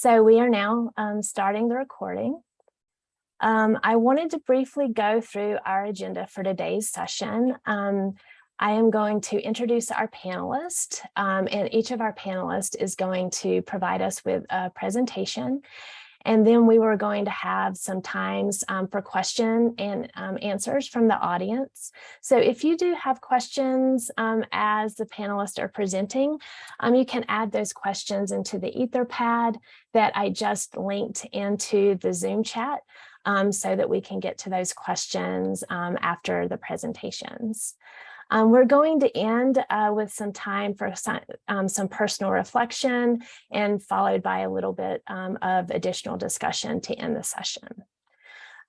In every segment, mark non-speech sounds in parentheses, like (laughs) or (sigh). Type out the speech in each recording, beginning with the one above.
So we are now um, starting the recording. Um, I wanted to briefly go through our agenda for today's session. Um, I am going to introduce our panelists um, and each of our panelists is going to provide us with a presentation and then we were going to have some times um, for question and um, answers from the audience. So if you do have questions um, as the panelists are presenting, um, you can add those questions into the Etherpad that I just linked into the Zoom chat um, so that we can get to those questions um, after the presentations. Um, we're going to end uh, with some time for some, um, some, personal reflection and followed by a little bit um, of additional discussion to end the session.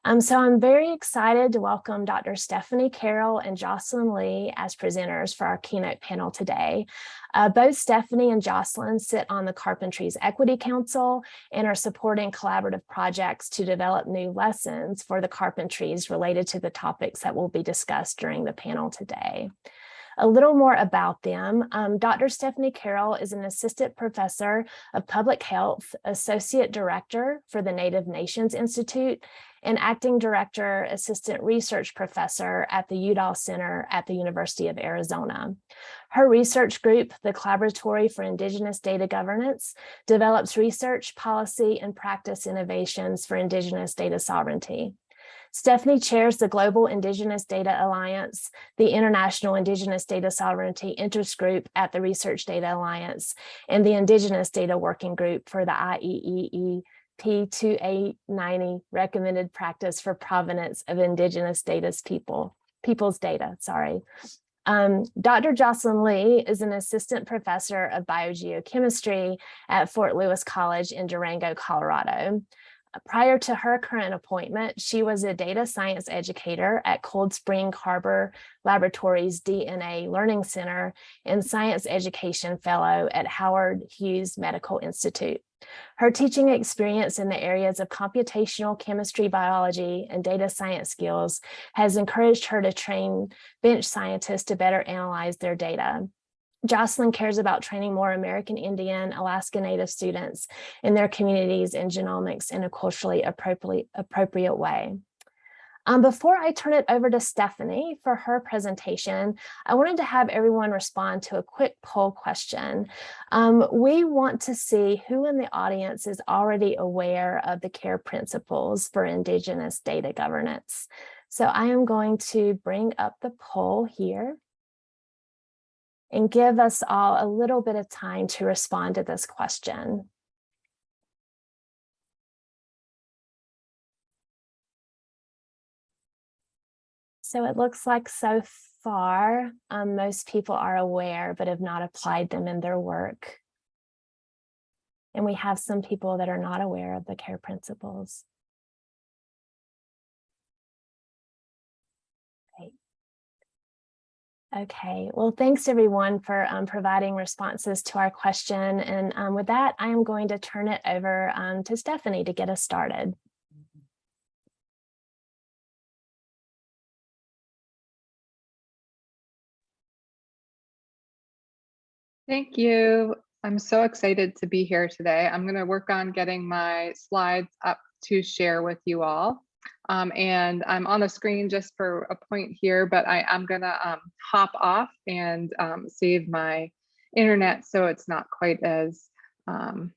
Um, so I'm very excited to welcome Dr. Stephanie Carroll and Jocelyn Lee as presenters for our keynote panel today. Uh, both Stephanie and Jocelyn sit on the Carpentries Equity Council and are supporting collaborative projects to develop new lessons for the Carpentries related to the topics that will be discussed during the panel today. A little more about them. Um, Dr. Stephanie Carroll is an assistant professor of public health, associate director for the Native Nations Institute, and acting director, assistant research professor at the Udall Center at the University of Arizona. Her research group, the Collaboratory for Indigenous Data Governance, develops research, policy, and practice innovations for Indigenous data sovereignty. Stephanie chairs the Global Indigenous Data Alliance, the International Indigenous Data Sovereignty Interest Group at the Research Data Alliance, and the Indigenous Data Working Group for the IEEE P2890 recommended practice for provenance of indigenous Data's people, people's data, sorry. Um, Dr. Jocelyn Lee is an assistant professor of biogeochemistry at Fort Lewis College in Durango, Colorado. Prior to her current appointment, she was a data science educator at Cold Spring Harbor Laboratories DNA Learning Center and science education fellow at Howard Hughes Medical Institute. Her teaching experience in the areas of computational chemistry, biology, and data science skills has encouraged her to train bench scientists to better analyze their data. Jocelyn cares about training more American Indian, Alaska Native students in their communities in genomics in a culturally appropriate, appropriate way. Um, before I turn it over to Stephanie for her presentation, I wanted to have everyone respond to a quick poll question. Um, we want to see who in the audience is already aware of the CARE principles for Indigenous data governance. So I am going to bring up the poll here and give us all a little bit of time to respond to this question. So it looks like so far, um, most people are aware, but have not applied them in their work. And we have some people that are not aware of the CARE principles. Okay, well, thanks everyone for um, providing responses to our question. And um, with that, I am going to turn it over um, to Stephanie to get us started. Thank you. I'm so excited to be here today. I'm going to work on getting my slides up to share with you all. Um, and I'm on the screen just for a point here, but I am gonna um, hop off and um, save my internet so it's not quite as um,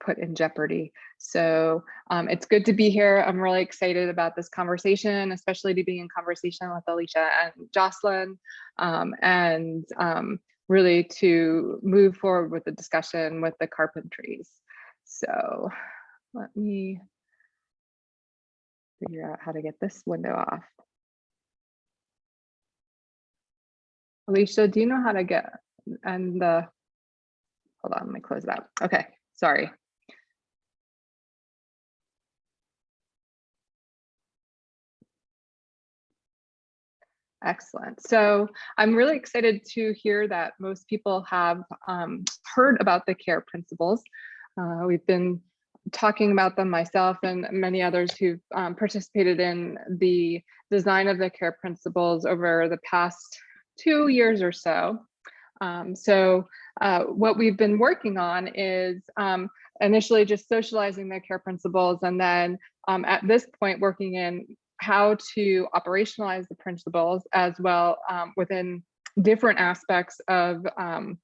put in jeopardy. So um, it's good to be here. I'm really excited about this conversation, especially to be in conversation with Alicia and Jocelyn um, and really to move forward with the discussion with the carpentries. So let me figure out how to get this window off. Alicia, do you know how to get and the hold on, let me close that. Okay, sorry. Excellent. So I'm really excited to hear that most people have um, heard about the CARE principles. Uh, we've been talking about them myself and many others who've um, participated in the design of the care principles over the past two years or so. Um, so uh, what we've been working on is um, initially just socializing the care principles and then um, at this point working in how to operationalize the principles as well um, within different aspects of, um,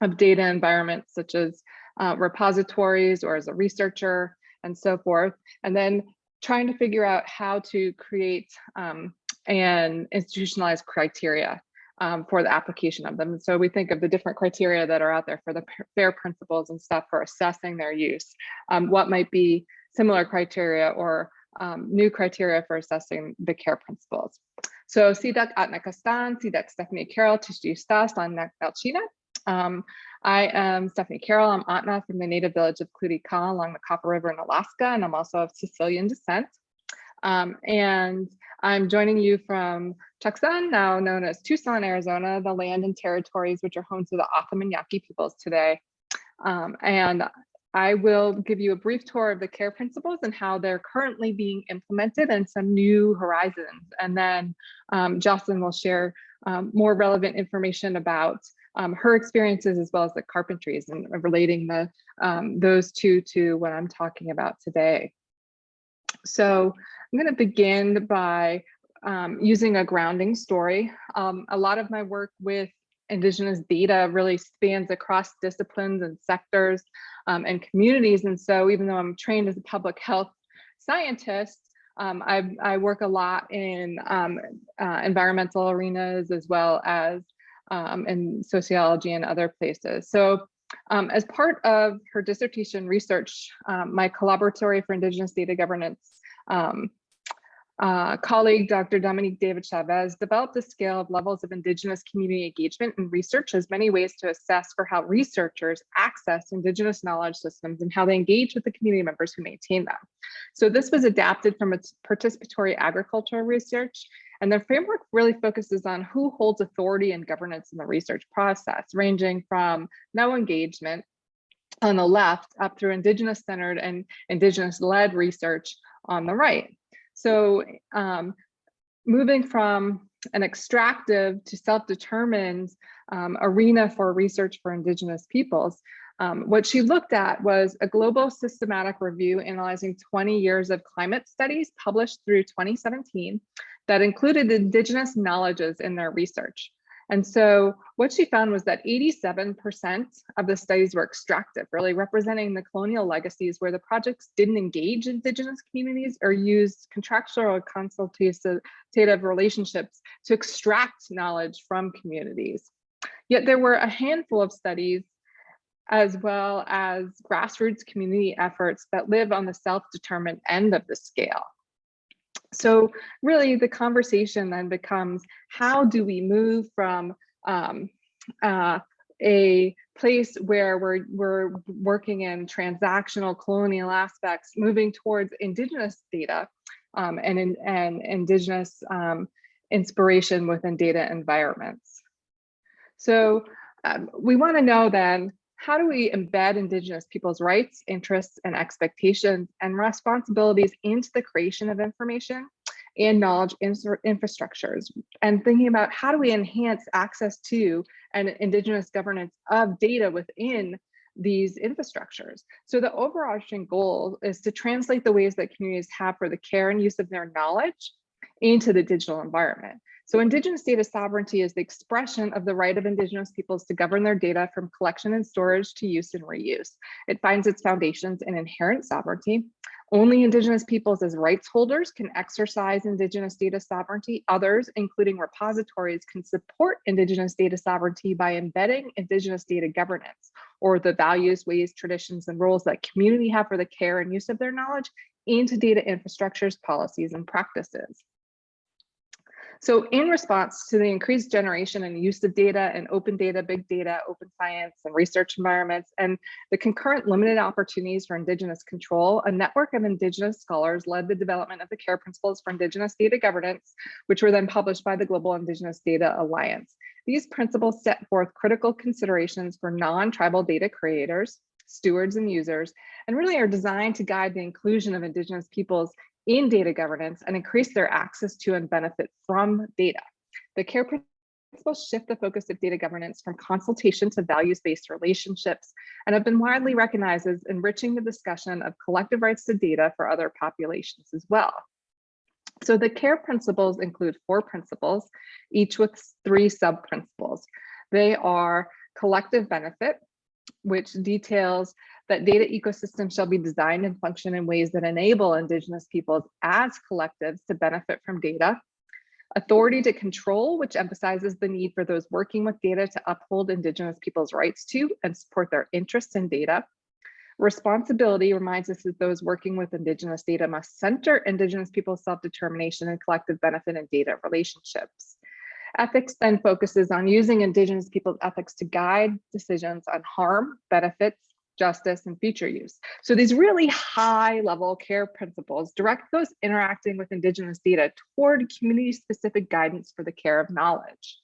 of data environments such as uh, repositories or as a researcher and so forth. And then trying to figure out how to create um, and institutionalize criteria um, for the application of them. So we think of the different criteria that are out there for the FAIR principles and stuff for assessing their use. Um, what might be similar criteria or um, new criteria for assessing the care principles. So SIDAC Atnakastan, SIDAC Stephanie Carroll, Tishjustas, Lanak Belchina. Um, I am Stephanie Carroll. I'm Ahtna from the native village of Kluti-Kaah along the Copper River in Alaska, and I'm also of Sicilian descent. Um, and I'm joining you from Tucson, now known as Tucson, Arizona, the land and territories which are home to the O'odham Yaqui peoples today. Um, and I will give you a brief tour of the care principles and how they're currently being implemented and some new horizons. And then um, Jocelyn will share um, more relevant information about um, her experiences as well as the carpentries and relating the um, those two to what I'm talking about today. So I'm going to begin by um, using a grounding story. Um, a lot of my work with Indigenous data really spans across disciplines and sectors um, and communities. And so even though I'm trained as a public health scientist, um, I, I, work a lot in um, uh, environmental arenas as well as um, in sociology and other places. So um, as part of her dissertation research, um, my collaboratory for Indigenous data governance um, uh, colleague, Dr. Dominique David Chavez, developed a scale of levels of Indigenous community engagement and research as many ways to assess for how researchers access Indigenous knowledge systems and how they engage with the community members who maintain them. So this was adapted from its participatory agricultural research and the framework really focuses on who holds authority and governance in the research process, ranging from no engagement on the left up through indigenous centered and indigenous led research on the right. So um, moving from an extractive to self-determined um, arena for research for indigenous peoples, um, what she looked at was a global systematic review analyzing 20 years of climate studies published through 2017 that included indigenous knowledges in their research. And so what she found was that 87% of the studies were extractive, really representing the colonial legacies where the projects didn't engage indigenous communities or used contractual or consultative relationships to extract knowledge from communities. Yet there were a handful of studies as well as grassroots community efforts that live on the self-determined end of the scale. So really the conversation then becomes how do we move from um, uh, a place where we're, we're working in transactional colonial aspects, moving towards indigenous data um, and, in, and indigenous um, inspiration within data environments. So um, we wanna know then, how do we embed Indigenous people's rights, interests, and expectations and responsibilities into the creation of information and knowledge infrastructures and thinking about how do we enhance access to and Indigenous governance of data within these infrastructures. So the overarching goal is to translate the ways that communities have for the care and use of their knowledge into the digital environment. So Indigenous data sovereignty is the expression of the right of Indigenous peoples to govern their data from collection and storage to use and reuse. It finds its foundations in inherent sovereignty. Only Indigenous peoples as rights holders can exercise Indigenous data sovereignty. Others, including repositories, can support Indigenous data sovereignty by embedding Indigenous data governance or the values, ways, traditions, and roles that community have for the care and use of their knowledge into data infrastructures, policies, and practices. So in response to the increased generation and use of data and open data, big data, open science and research environments, and the concurrent limited opportunities for Indigenous control, a network of Indigenous scholars led the development of the CARE principles for Indigenous data governance, which were then published by the Global Indigenous Data Alliance. These principles set forth critical considerations for non-tribal data creators, stewards and users, and really are designed to guide the inclusion of Indigenous peoples in data governance and increase their access to and benefit from data. The CARE principles shift the focus of data governance from consultation to values-based relationships and have been widely recognized as enriching the discussion of collective rights to data for other populations as well. So the CARE principles include four principles, each with three sub-principles. They are collective benefit, which details that data ecosystems shall be designed and function in ways that enable indigenous peoples as collectives to benefit from data. Authority to control, which emphasizes the need for those working with data to uphold indigenous peoples' rights to and support their interests in data. Responsibility reminds us that those working with indigenous data must center indigenous people's self-determination and collective benefit in data relationships. Ethics then focuses on using indigenous people's ethics to guide decisions on harm, benefits, justice, and future use. So these really high level care principles direct those interacting with indigenous data toward community specific guidance for the care of knowledge.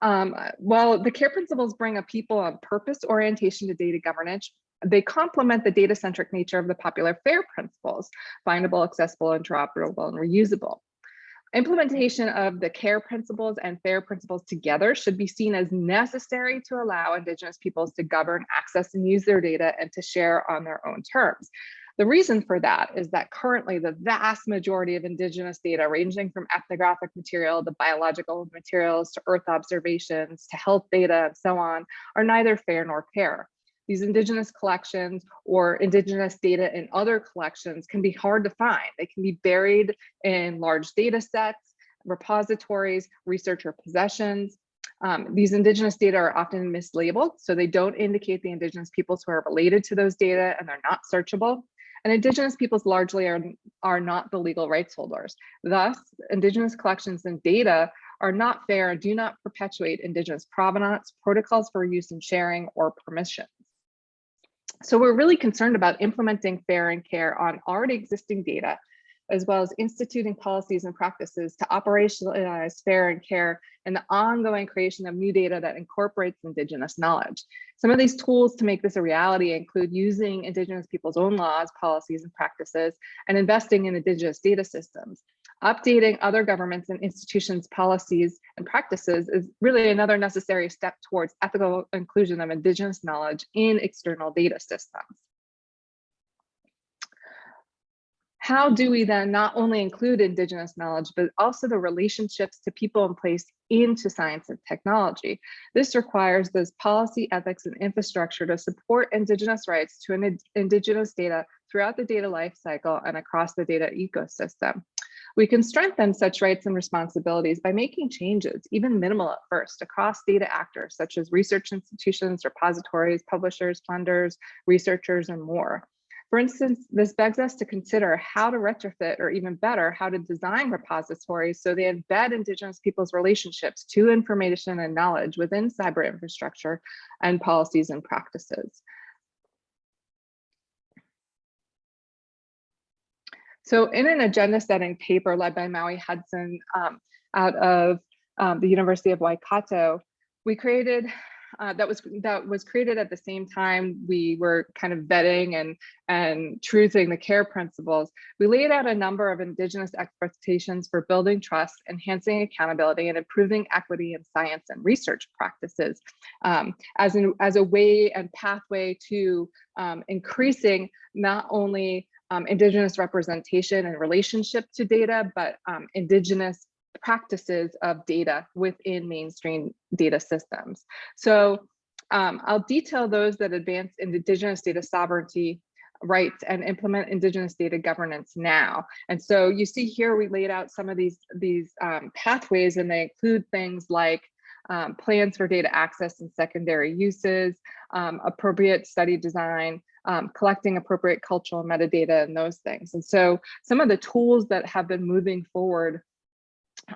Um, while the care principles bring a people on purpose orientation to data governance, they complement the data-centric nature of the popular FAIR principles, findable, accessible, interoperable, and reusable. Implementation of the CARE principles and FAIR principles together should be seen as necessary to allow Indigenous peoples to govern, access, and use their data and to share on their own terms. The reason for that is that currently the vast majority of indigenous data ranging from ethnographic material to biological materials to earth observations to health data and so on are neither fair nor care. These indigenous collections or indigenous data in other collections can be hard to find. They can be buried in large data sets, repositories, researcher possessions. Um, these indigenous data are often mislabeled, so they don't indicate the indigenous peoples who are related to those data and they're not searchable. And indigenous peoples largely are, are not the legal rights holders. Thus, indigenous collections and data are not fair and do not perpetuate indigenous provenance, protocols for use and sharing, or permissions. So we're really concerned about implementing fair and care on already existing data, as well as instituting policies and practices to operationalize fair and care and the ongoing creation of new data that incorporates Indigenous knowledge. Some of these tools to make this a reality include using Indigenous people's own laws, policies, and practices, and investing in Indigenous data systems. Updating other governments and institutions' policies and practices is really another necessary step towards ethical inclusion of Indigenous knowledge in external data systems. How do we then not only include Indigenous knowledge, but also the relationships to people in place into science and technology? This requires those policy, ethics, and infrastructure to support Indigenous rights to Indigenous data throughout the data lifecycle and across the data ecosystem. We can strengthen such rights and responsibilities by making changes, even minimal at first, across data actors such as research institutions, repositories, publishers, funders, researchers, and more. For instance, this begs us to consider how to retrofit or even better, how to design repositories so they embed Indigenous people's relationships to information and knowledge within cyber infrastructure and policies and practices. So in an agenda setting paper led by Maui Hudson um, out of um, the University of Waikato, we created uh, that was that was created at the same time we were kind of vetting and and truthing the care principles. We laid out a number of indigenous expectations for building trust, enhancing accountability, and improving equity in science and research practices um, as an as a way and pathway to um, increasing not only um, Indigenous representation and relationship to data, but um, Indigenous practices of data within mainstream data systems. So um, I'll detail those that advance Indigenous data sovereignty rights and implement Indigenous data governance now. And so you see here, we laid out some of these, these um, pathways and they include things like um, plans for data access and secondary uses, um, appropriate study design, um, collecting appropriate cultural metadata and those things. And so some of the tools that have been moving forward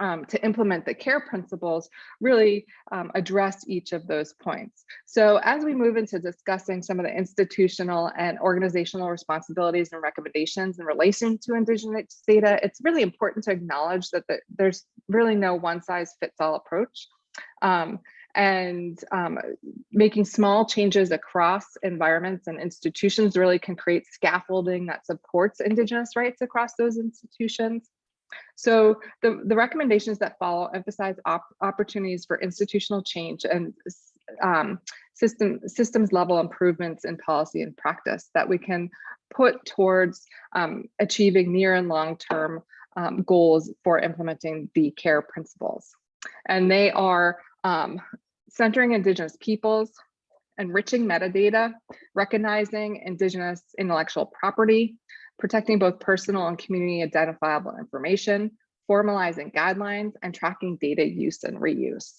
um, to implement the care principles really um, address each of those points. So as we move into discussing some of the institutional and organizational responsibilities and recommendations in relation to Indigenous data, it's really important to acknowledge that the, there's really no one size fits all approach. Um, and um, making small changes across environments and institutions really can create scaffolding that supports Indigenous rights across those institutions. So the, the recommendations that follow emphasize op opportunities for institutional change and um, system systems level improvements in policy and practice that we can put towards um, achieving near and long term um, goals for implementing the care principles. And they are um, centering Indigenous peoples, enriching metadata, recognizing Indigenous intellectual property, protecting both personal and community identifiable information, formalizing guidelines, and tracking data use and reuse.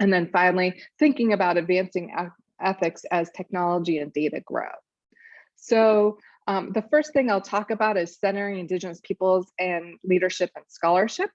And then finally, thinking about advancing ethics as technology and data grow. So um, the first thing I'll talk about is centering Indigenous peoples and leadership and scholarship.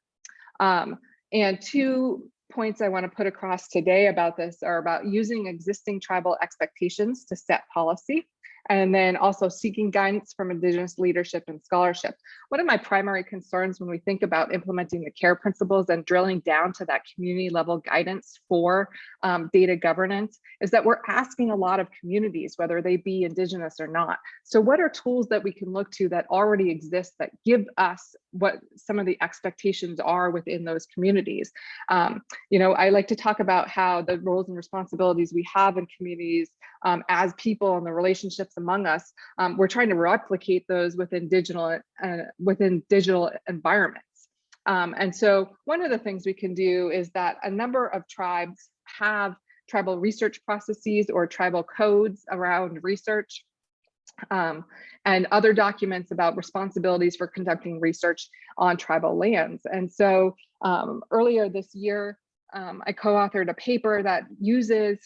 Um, and two points I want to put across today about this are about using existing tribal expectations to set policy and then also seeking guidance from Indigenous leadership and scholarship. One of my primary concerns when we think about implementing the care principles and drilling down to that community level guidance for um, data governance is that we're asking a lot of communities, whether they be Indigenous or not. So what are tools that we can look to that already exist that give us what some of the expectations are within those communities? Um, you know, I like to talk about how the roles and responsibilities we have in communities um, as people and the relationships among us, um, we're trying to replicate those within digital uh, within digital environments. Um, and so one of the things we can do is that a number of tribes have tribal research processes or tribal codes around research um, and other documents about responsibilities for conducting research on tribal lands. And so um, earlier this year, um, I co-authored a paper that uses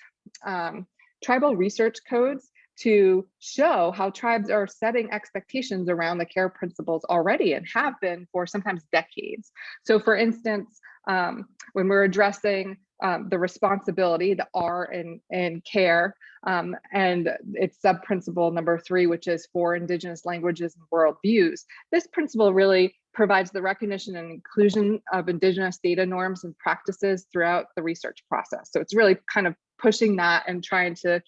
um, tribal research codes to show how tribes are setting expectations around the care principles already and have been for sometimes decades. So for instance, um, when we're addressing um, the responsibility, the R in, in care, um, and its sub-principle number three, which is for Indigenous languages and worldviews. This principle really provides the recognition and inclusion of Indigenous data norms and practices throughout the research process. So it's really kind of pushing that and trying to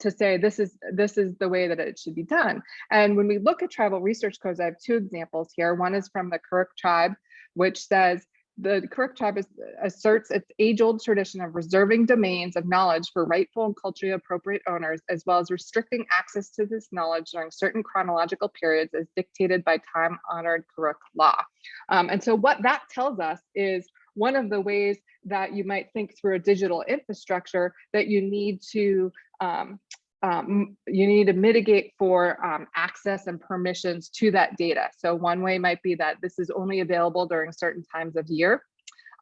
to say this is this is the way that it should be done. And when we look at tribal research codes, I have two examples here. One is from the Karuk tribe, which says the Karuk tribe is, asserts its age-old tradition of reserving domains of knowledge for rightful and culturally appropriate owners, as well as restricting access to this knowledge during certain chronological periods as dictated by time-honored Karuk law. Um, and so what that tells us is one of the ways that you might think through a digital infrastructure that you need to um, um, you need to mitigate for um, access and permissions to that data. So one way might be that this is only available during certain times of year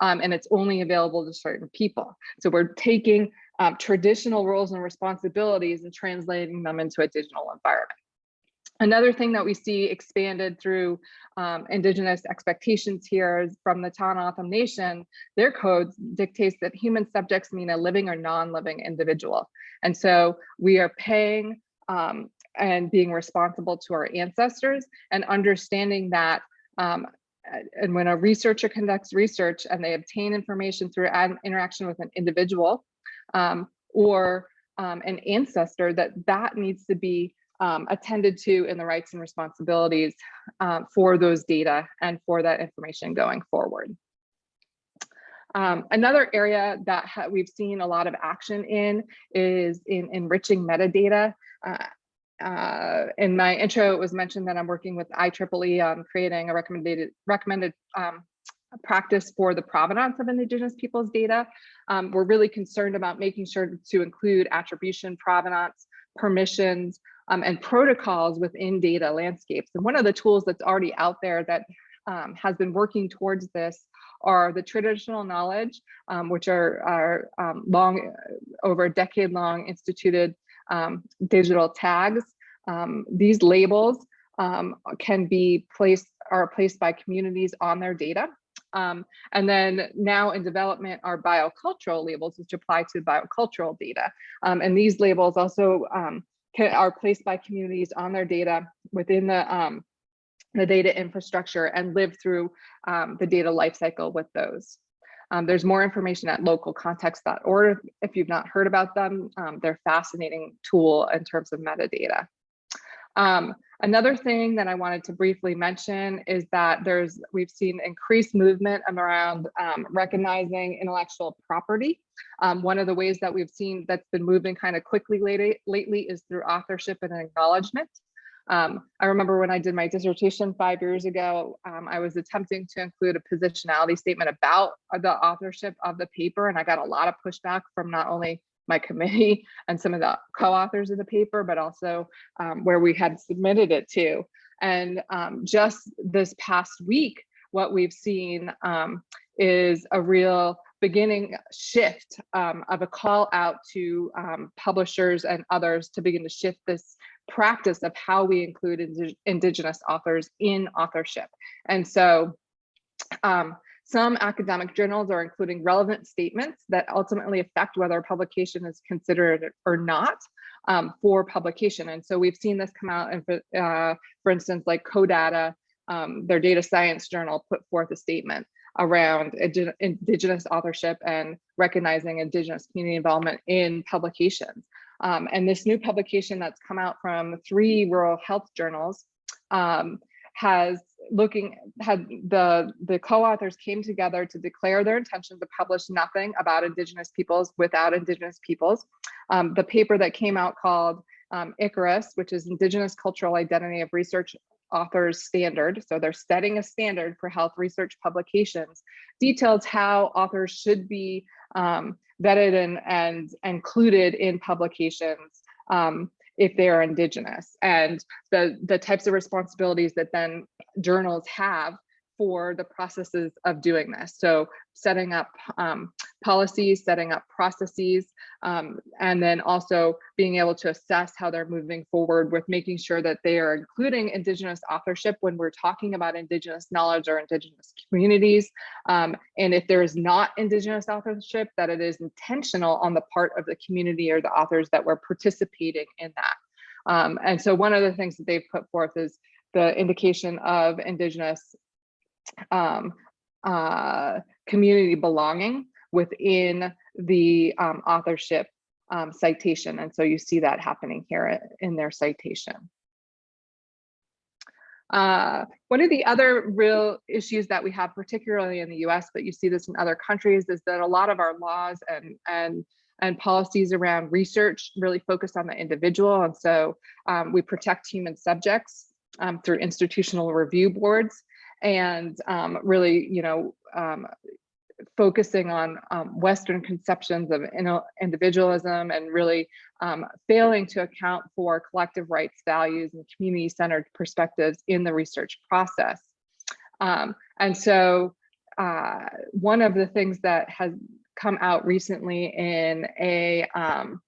um, and it's only available to certain people. So we're taking um, traditional roles and responsibilities and translating them into a digital environment. Another thing that we see expanded through um, Indigenous expectations here is from the Tohono Nation, their codes dictates that human subjects mean a living or non-living individual. And so we are paying um, and being responsible to our ancestors and understanding that um, and when a researcher conducts research and they obtain information through an interaction with an individual um, or um, an ancestor, that that needs to be um, attended to in the rights and responsibilities um, for those data and for that information going forward. Um, another area that we've seen a lot of action in is in enriching metadata. Uh, uh, in my intro, it was mentioned that I'm working with IEEE on creating a recommended recommended um, practice for the provenance of Indigenous peoples data. Um, we're really concerned about making sure to include attribution provenance, permissions, um, and protocols within data landscapes. And one of the tools that's already out there that um, has been working towards this are the traditional knowledge, um, which are, are um, long, over a decade long instituted um, digital tags. Um, these labels can be placed, are placed by communities on their data. Um, and then now in development are biocultural labels, which apply to biocultural data. Um, and these labels also um, can, are placed by communities on their data within the, um, the data infrastructure and live through um, the data lifecycle with those. Um, there's more information at localcontext.org if you've not heard about them. they're fascinating tool in terms of metadata. Um, Another thing that I wanted to briefly mention is that there's we've seen increased movement around um, recognizing intellectual property. Um, one of the ways that we've seen that's been moving kind of quickly lately, lately is through authorship and acknowledgement. Um, I remember when I did my dissertation five years ago, um, I was attempting to include a positionality statement about the authorship of the paper, and I got a lot of pushback from not only my committee (laughs) and some of the co-authors of the paper, but also um, where we had submitted it to. And um, just this past week, what we've seen um, is a real beginning shift um, of a call out to um, publishers and others to begin to shift this practice of how we include ind indigenous authors in authorship. And so um, some academic journals are including relevant statements that ultimately affect whether a publication is considered or not um, for publication. And so we've seen this come out, and uh, for instance, like CODATA, um, their data science journal put forth a statement around indigenous authorship and recognizing indigenous community involvement in publications. Um, and this new publication that's come out from three rural health journals um, has looking had the the co-authors came together to declare their intention to publish nothing about indigenous peoples without indigenous peoples um, the paper that came out called um, icarus which is indigenous cultural identity of research authors standard so they're setting a standard for health research publications details how authors should be um, vetted and and included in publications um, if they are indigenous. And the the types of responsibilities that then journals have for the processes of doing this. So setting up um, policies, setting up processes, um, and then also being able to assess how they're moving forward with making sure that they are including Indigenous authorship when we're talking about Indigenous knowledge or Indigenous communities. Um, and if there is not Indigenous authorship, that it is intentional on the part of the community or the authors that were participating in that. Um, and so one of the things that they've put forth is the indication of Indigenous um, uh, community belonging within the um, authorship um, citation. And so you see that happening here in their citation. Uh, one of the other real issues that we have, particularly in the US, but you see this in other countries, is that a lot of our laws and, and, and policies around research really focus on the individual. And so um, we protect human subjects um, through institutional review boards and um, really, you know, um, focusing on um, Western conceptions of individualism and really um, failing to account for collective rights values and community-centered perspectives in the research process. Um, and so uh, one of the things that has come out recently in a um,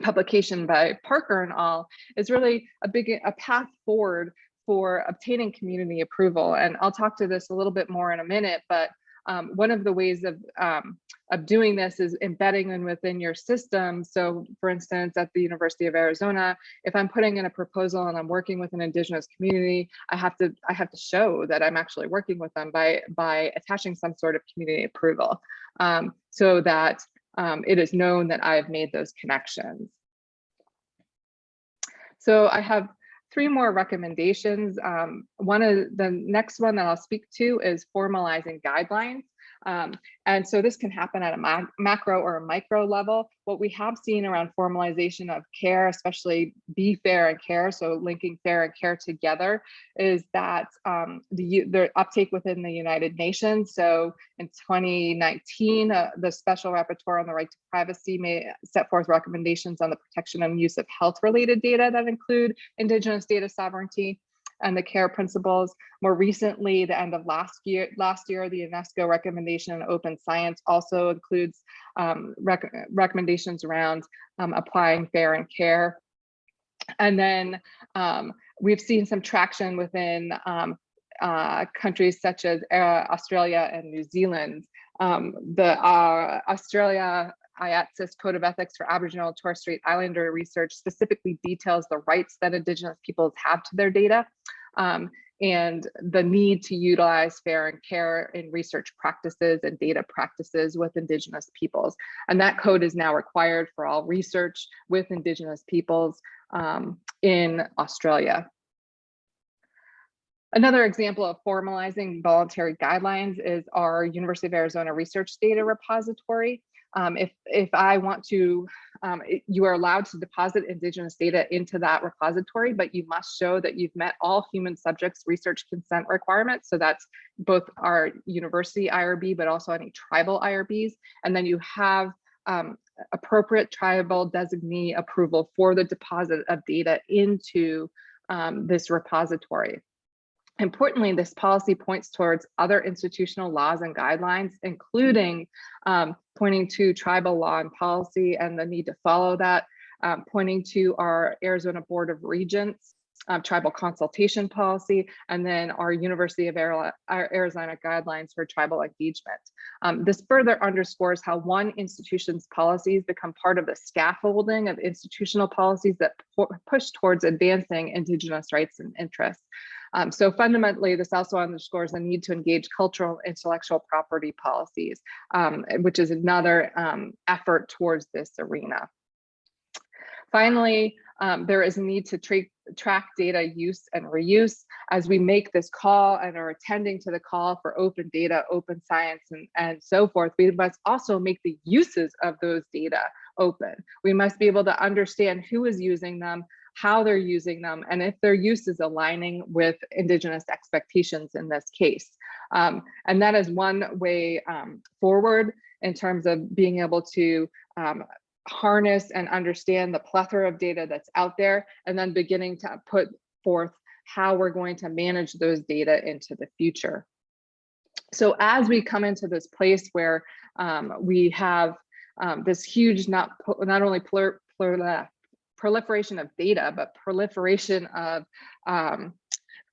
publication by Parker and all is really a big a path forward for obtaining community approval. And I'll talk to this a little bit more in a minute, but um, one of the ways of, um, of doing this is embedding them within your system. So for instance, at the University of Arizona, if I'm putting in a proposal and I'm working with an indigenous community, I have to I have to show that I'm actually working with them by, by attaching some sort of community approval um, so that um, it is known that I've made those connections. So I have three more recommendations. Um, one of the next one that I'll speak to is formalizing guidelines. Um, and so this can happen at a ma macro or a micro level. What we have seen around formalization of care, especially be fair and care, so linking fair and care together, is that um, the, the uptake within the United Nations. So in 2019, uh, the Special Rapporteur on the Right to Privacy may set forth recommendations on the protection and use of health-related data that include Indigenous data sovereignty and the care principles. More recently, the end of last year, last year, the UNESCO recommendation on open science also includes um, rec recommendations around um, applying fair and care. And then um, we've seen some traction within um, uh, countries such as uh, Australia and New Zealand. Um, the uh, Australia IATSIS Code of Ethics for Aboriginal Torres Strait Islander research specifically details the rights that Indigenous peoples have to their data um, and the need to utilize fair and care in research practices and data practices with Indigenous peoples. And that code is now required for all research with Indigenous peoples um, in Australia. Another example of formalizing voluntary guidelines is our University of Arizona Research Data Repository. Um, if, if I want to, um, you are allowed to deposit Indigenous data into that repository, but you must show that you've met all human subjects research consent requirements. So that's both our university IRB, but also any tribal IRBs. And then you have um, appropriate tribal designee approval for the deposit of data into um, this repository. Importantly, this policy points towards other institutional laws and guidelines, including um, pointing to tribal law and policy and the need to follow that, um, pointing to our Arizona Board of Regents um, tribal consultation policy, and then our University of Arizona guidelines for tribal engagement. Um, this further underscores how one institution's policies become part of the scaffolding of institutional policies that push towards advancing Indigenous rights and interests. Um, so fundamentally, this also underscores the need to engage cultural intellectual property policies, um, which is another um, effort towards this arena. Finally, um, there is a need to tra track data use and reuse as we make this call and are attending to the call for open data, open science, and, and so forth. We must also make the uses of those data open. We must be able to understand who is using them, how they're using them, and if their use is aligning with Indigenous expectations in this case. Um, and that is one way um, forward in terms of being able to um, harness and understand the plethora of data that's out there, and then beginning to put forth how we're going to manage those data into the future. So as we come into this place where um, we have um, this huge, not, not only plur, plur, proliferation of data, but proliferation of um,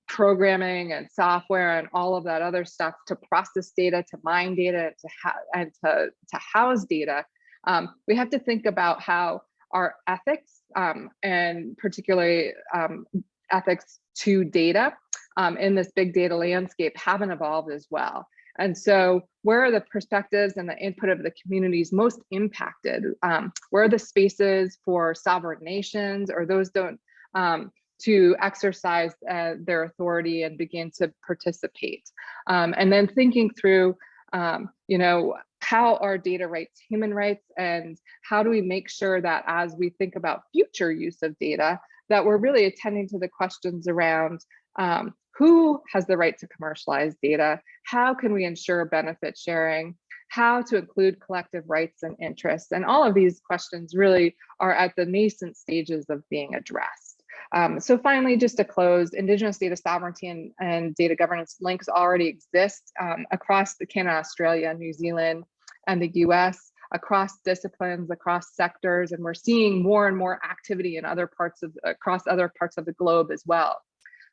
programming and software and all of that other stuff to process data, to mine data, to and to, to house data, um, we have to think about how our ethics um, and particularly um, ethics to data um, in this big data landscape haven't evolved as well. And so where are the perspectives and the input of the communities most impacted? Um, where are the spaces for sovereign nations or those don't um, to exercise uh, their authority and begin to participate? Um, and then thinking through, um, you know, how are data rights human rights and how do we make sure that as we think about future use of data, that we're really attending to the questions around um, who has the right to commercialize data? How can we ensure benefit sharing? How to include collective rights and interests? And all of these questions really are at the nascent stages of being addressed. Um, so finally, just to close, Indigenous data sovereignty and, and data governance links already exist um, across the Canada, Australia, New Zealand, and the US across disciplines, across sectors, and we're seeing more and more activity in other parts of across other parts of the globe as well.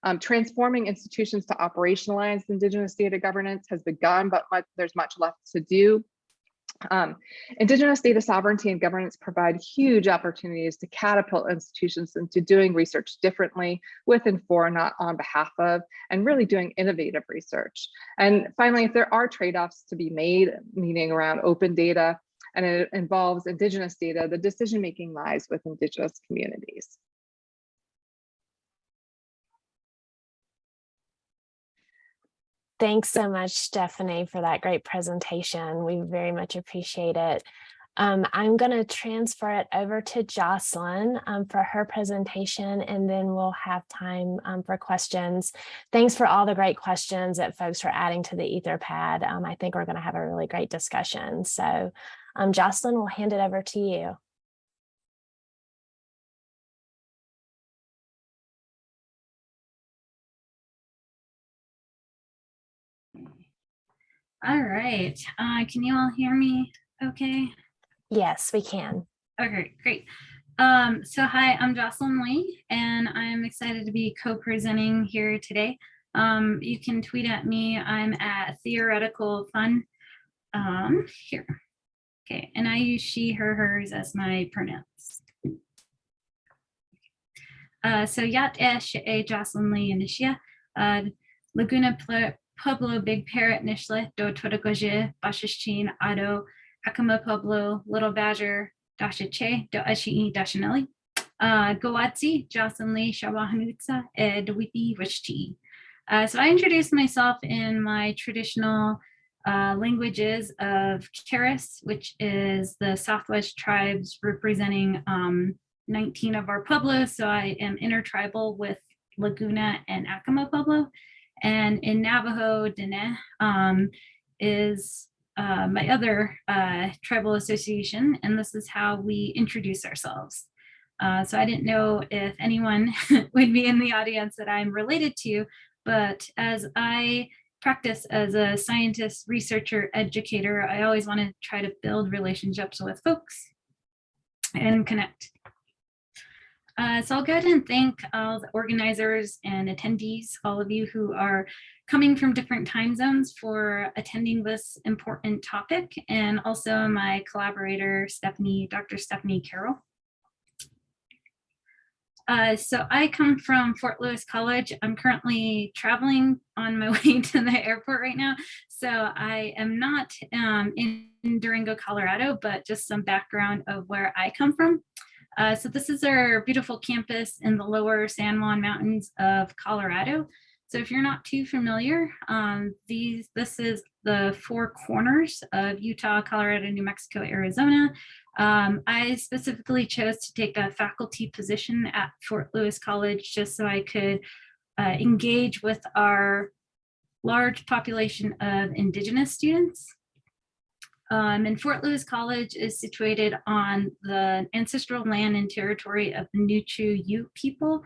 Um, transforming institutions to operationalize Indigenous data governance has begun, but much, there's much left to do. Um, Indigenous data sovereignty and governance provide huge opportunities to catapult institutions into doing research differently with and for, not on behalf of, and really doing innovative research. And finally, if there are trade-offs to be made, meaning around open data, and it involves Indigenous data, the decision-making lies with Indigenous communities. Thanks so much, Stephanie, for that great presentation. We very much appreciate it. Um, I'm going to transfer it over to Jocelyn um, for her presentation, and then we'll have time um, for questions. Thanks for all the great questions that folks are adding to the Etherpad. Um, I think we're going to have a really great discussion. So um, Jocelyn, we'll hand it over to you. All right. Uh, can you all hear me okay? Yes, we can. Okay, great. Um, so hi, I'm Jocelyn Lee, and I'm excited to be co-presenting here today. Um, you can tweet at me. I'm at Theoretical Fun um, here. Okay, and I use she, her, hers as my pronouns. Uh, so Yat Esh A Jocelyn Lee Inishia, uh, Laguna Pueblo, Big Parrot, Nishlet, Do Twitagoje, Bashishchin, Ado, Hakama Pueblo, Little Badger, Dashache, Do Ashii, Dashanelli, uh, Gawatsi, Jocelyn Lee, Shawahanutsa, Ed Wiki, Wishti. Uh, so I introduced myself in my traditional uh, languages of Keres, which is the Southwest tribes representing um, 19 of our pueblos. So I am intertribal with Laguna and Acoma Pueblo. And in Navajo, Dene um, is uh, my other uh, tribal association, and this is how we introduce ourselves. Uh, so I didn't know if anyone (laughs) would be in the audience that I'm related to, but as I practice as a scientist, researcher, educator, I always want to try to build relationships with folks and connect. Uh, so I'll go ahead and thank all the organizers and attendees, all of you who are coming from different time zones for attending this important topic, and also my collaborator, Stephanie, Dr. Stephanie Carroll. Uh, so I come from Fort Lewis College. I'm currently traveling on my (laughs) way to the airport right now. So I am not um, in Durango, Colorado, but just some background of where I come from. Uh, so this is our beautiful campus in the lower San Juan Mountains of Colorado. So if you're not too familiar, um, these this is the four corners of Utah, Colorado, New Mexico, Arizona. Um, I specifically chose to take a faculty position at Fort Lewis College just so I could uh, engage with our large population of Indigenous students. Um, and Fort Lewis College is situated on the ancestral land and territory of the Nuchu Ute people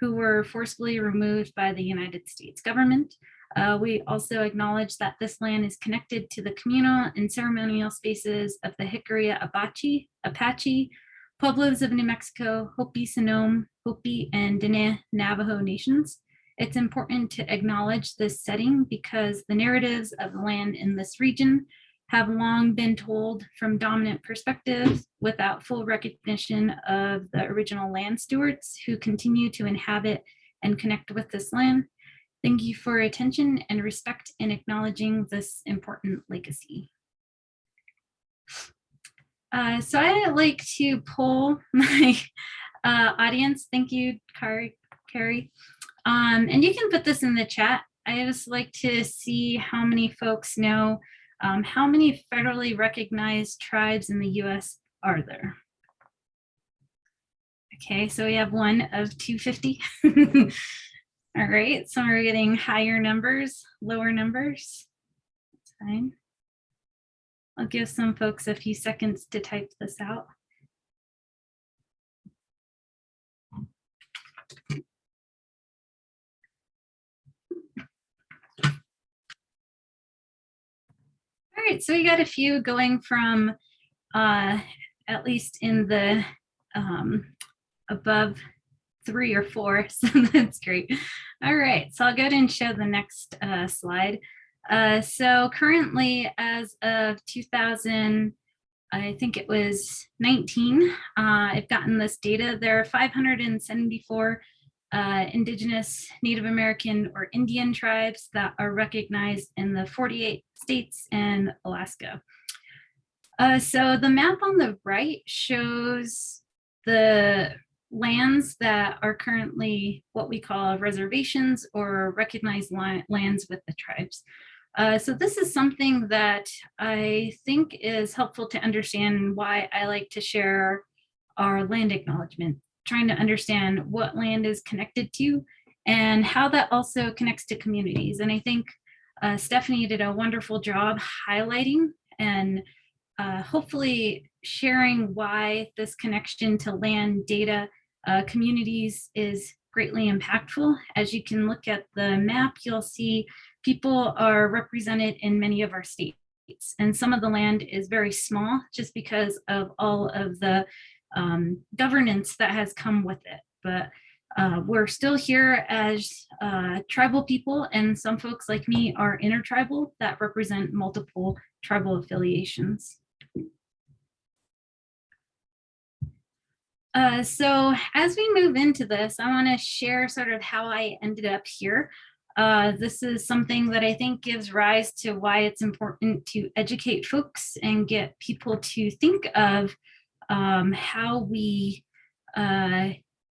who were forcibly removed by the United States government. Uh, we also acknowledge that this land is connected to the communal and ceremonial spaces of the Jicarilla Apache, Apache, Pueblos of New Mexico, Hopi Sinom, Hopi, and Dene Navajo nations. It's important to acknowledge this setting because the narratives of the land in this region have long been told from dominant perspectives without full recognition of the original land stewards who continue to inhabit and connect with this land. Thank you for attention and respect in acknowledging this important legacy. Uh, so I like to poll (laughs) my uh, audience. Thank you, Carrie. Carrie. Um, and you can put this in the chat. I just like to see how many folks know um, how many federally recognized tribes in the US are there? Okay, so we have one of 250. (laughs) All right, some are getting higher numbers, lower numbers. That's fine. I'll give some folks a few seconds to type this out. All right, so we got a few going from uh, at least in the um, above three or four, (laughs) so that's great. All right, so I'll go ahead and show the next uh, slide. Uh, so currently, as of 2000, I think it was 19, uh, I've gotten this data. There are 574 uh, Indigenous, Native American, or Indian tribes that are recognized in the 48 states and Alaska. Uh, so the map on the right shows the lands that are currently what we call reservations or recognized lands with the tribes. Uh, so this is something that I think is helpful to understand why I like to share our land acknowledgement trying to understand what land is connected to and how that also connects to communities. And I think uh, Stephanie did a wonderful job highlighting and uh, hopefully sharing why this connection to land data uh, communities is greatly impactful. As you can look at the map, you'll see people are represented in many of our states. And some of the land is very small just because of all of the um, governance that has come with it. But uh, we're still here as uh, tribal people and some folks like me are intertribal that represent multiple tribal affiliations. Uh, so as we move into this, I want to share sort of how I ended up here. Uh, this is something that I think gives rise to why it's important to educate folks and get people to think of um, how we uh,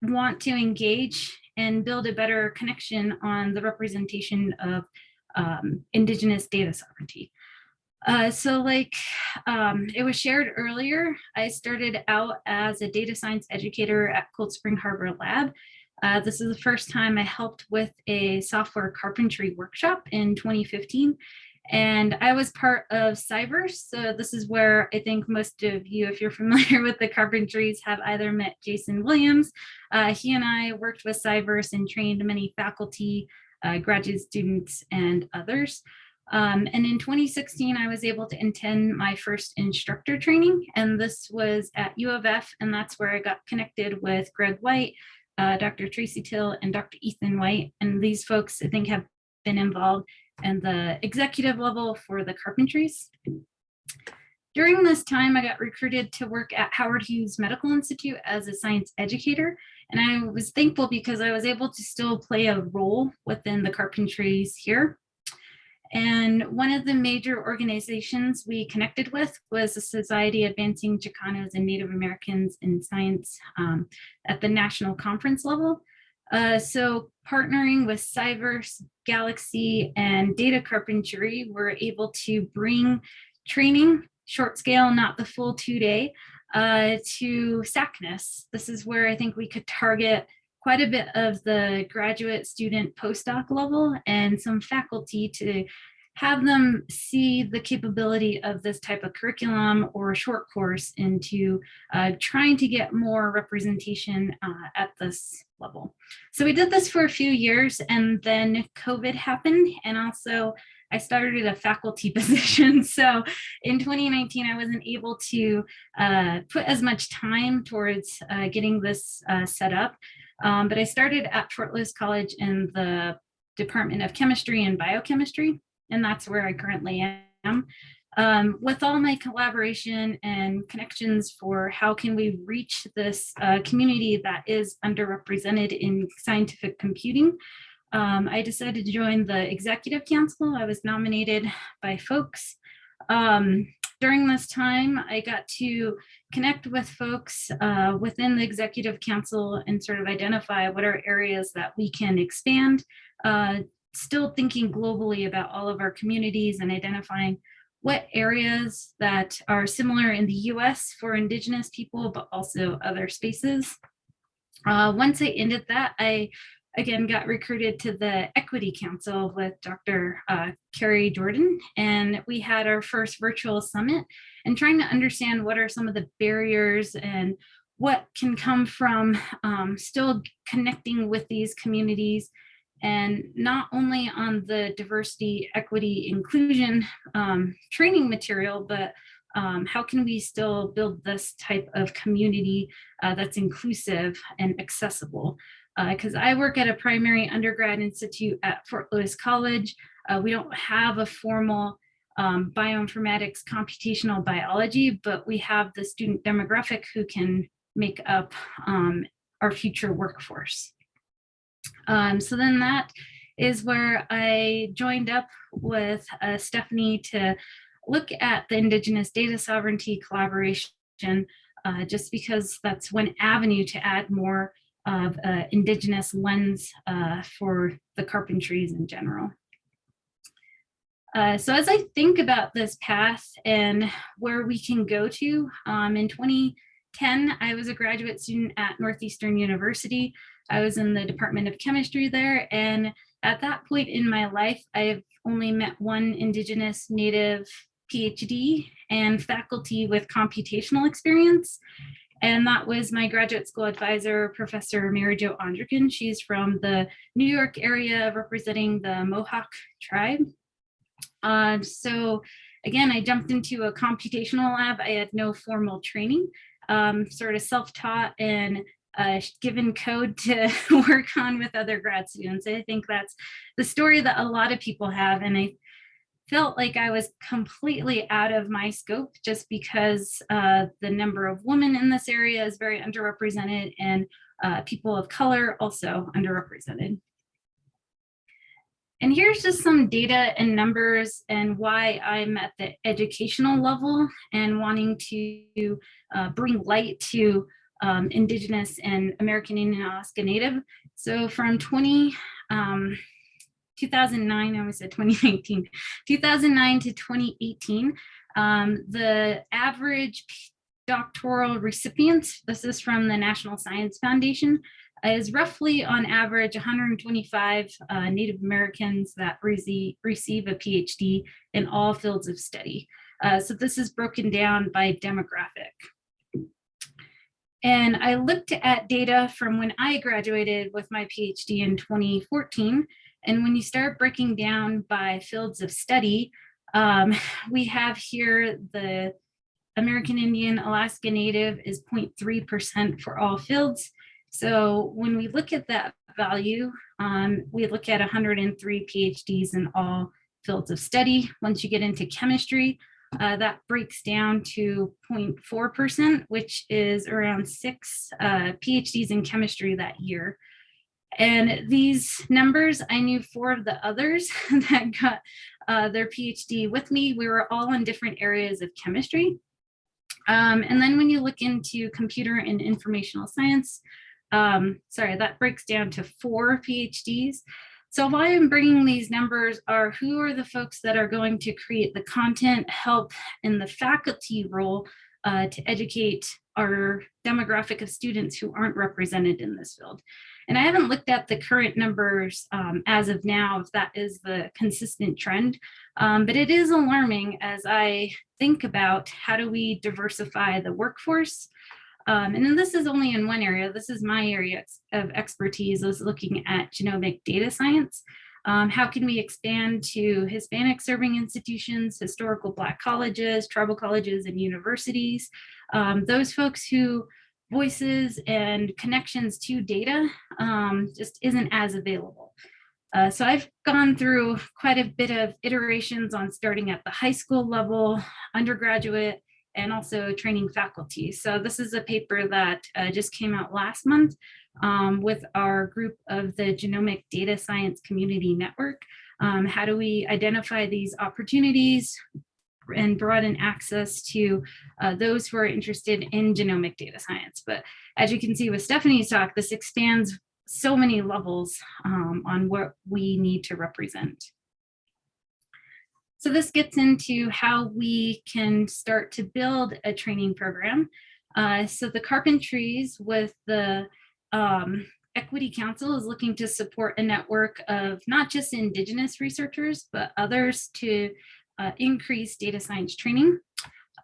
want to engage and build a better connection on the representation of um, Indigenous data sovereignty. Uh, so like um, it was shared earlier, I started out as a data science educator at Cold Spring Harbor Lab. Uh, this is the first time I helped with a software carpentry workshop in 2015. And I was part of Cyverse. So this is where I think most of you, if you're (laughs) familiar with the carpentries, have either met Jason Williams. Uh, he and I worked with Cyverse and trained many faculty, uh, graduate students, and others. Um, and in 2016, I was able to attend my first instructor training, and this was at U of F, and that's where I got connected with Greg White, uh, Dr. Tracy Teal, and Dr. Ethan White. And these folks, I think, have been involved in the executive level for the carpentries. During this time, I got recruited to work at Howard Hughes Medical Institute as a science educator. And I was thankful because I was able to still play a role within the carpentries here. And one of the major organizations we connected with was the Society Advancing Chicanos and Native Americans in Science um, at the national conference level. Uh, so partnering with Cyverse, Galaxy, and Data Carpentry, we're able to bring training, short scale, not the full two day, uh, to SACNAS. This is where I think we could target quite a bit of the graduate student postdoc level and some faculty to have them see the capability of this type of curriculum or short course into uh, trying to get more representation uh, at this level. So we did this for a few years and then COVID happened and also I started a faculty (laughs) position. So in 2019, I wasn't able to uh, put as much time towards uh, getting this uh, set up. Um, but I started at Fort Lewis College in the Department of Chemistry and Biochemistry, and that's where I currently am. Um, with all my collaboration and connections for how can we reach this uh, community that is underrepresented in scientific computing, um, I decided to join the executive council. I was nominated by folks. Um, during this time, I got to connect with folks uh, within the executive council and sort of identify what are areas that we can expand, uh, still thinking globally about all of our communities and identifying what areas that are similar in the US for Indigenous people, but also other spaces. Uh, once I ended that, I again got recruited to the Equity Council with Dr. Uh, Kari Jordan, and we had our first virtual summit and trying to understand what are some of the barriers and what can come from um, still connecting with these communities and not only on the diversity, equity, inclusion um, training material, but um, how can we still build this type of community uh, that's inclusive and accessible? Because uh, I work at a primary undergrad institute at Fort Lewis College. Uh, we don't have a formal um, bioinformatics computational biology, but we have the student demographic who can make up um, our future workforce. Um, so then that is where I joined up with uh, Stephanie to look at the Indigenous data sovereignty collaboration, uh, just because that's one avenue to add more of uh, Indigenous lens uh, for the carpentries in general. Uh, so as I think about this path and where we can go to, um, in 2010, I was a graduate student at Northeastern University. I was in the Department of Chemistry there. And at that point in my life, I've only met one Indigenous Native PhD and faculty with computational experience. And that was my graduate school advisor, Professor Mary Jo Ondrechen. She's from the New York area representing the Mohawk tribe. Uh, so again, I jumped into a computational lab. I had no formal training, um, sort of self-taught and uh, given code to (laughs) work on with other grad students. I think that's the story that a lot of people have. And I felt like I was completely out of my scope just because uh, the number of women in this area is very underrepresented and uh, people of color also underrepresented. And here's just some data and numbers and why I'm at the educational level and wanting to uh, bring light to um, Indigenous and American Indian Alaska Native. So from 20, um, 2009, I almost said 2019, 2009 to 2018, um, the average doctoral recipients, this is from the National Science Foundation, is roughly on average 125 uh, Native Americans that receive, receive a PhD in all fields of study. Uh, so this is broken down by demographic. And I looked at data from when I graduated with my PhD in 2014. And when you start breaking down by fields of study, um, we have here the American Indian, Alaska Native is 0.3% for all fields. So when we look at that value, um, we look at 103 PhDs in all fields of study. Once you get into chemistry, uh, that breaks down to 0.4%, which is around six uh, PhDs in chemistry that year. And these numbers, I knew four of the others (laughs) that got uh, their PhD with me. We were all in different areas of chemistry. Um, and then when you look into computer and informational science, um, sorry, that breaks down to four PhDs. So why I'm bringing these numbers are who are the folks that are going to create the content, help in the faculty role uh, to educate our demographic of students who aren't represented in this field. And I haven't looked at the current numbers um, as of now, if that is the consistent trend, um, but it is alarming as I think about how do we diversify the workforce, um, and then this is only in one area. This is my area of expertise is looking at genomic data science. Um, how can we expand to Hispanic serving institutions, historical Black colleges, tribal colleges, and universities? Um, those folks who voices and connections to data um, just isn't as available. Uh, so I've gone through quite a bit of iterations on starting at the high school level, undergraduate, and also training faculty. So this is a paper that uh, just came out last month um, with our group of the Genomic Data Science Community Network. Um, how do we identify these opportunities and broaden access to uh, those who are interested in genomic data science. But as you can see with Stephanie's talk, this expands so many levels um, on what we need to represent. So this gets into how we can start to build a training program. Uh, so the Carpentries with the um, Equity Council is looking to support a network of not just Indigenous researchers, but others to uh, increase data science training.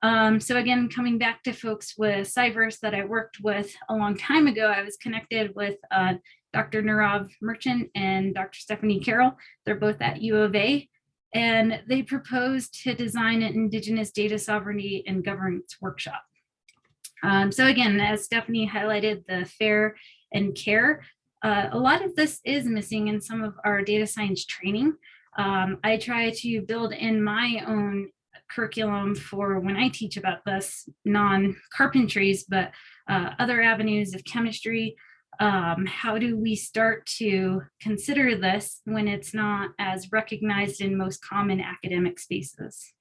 Um, so again, coming back to folks with Cyverse that I worked with a long time ago, I was connected with uh, Dr. Nirav Merchant and Dr. Stephanie Carroll. They're both at U of A and they proposed to design an Indigenous data sovereignty and governance workshop. Um, so again, as Stephanie highlighted, the fair and care, uh, a lot of this is missing in some of our data science training. Um, I try to build in my own curriculum for when I teach about this non-carpentries, but uh, other avenues of chemistry, um, how do we start to consider this when it's not as recognized in most common academic spaces?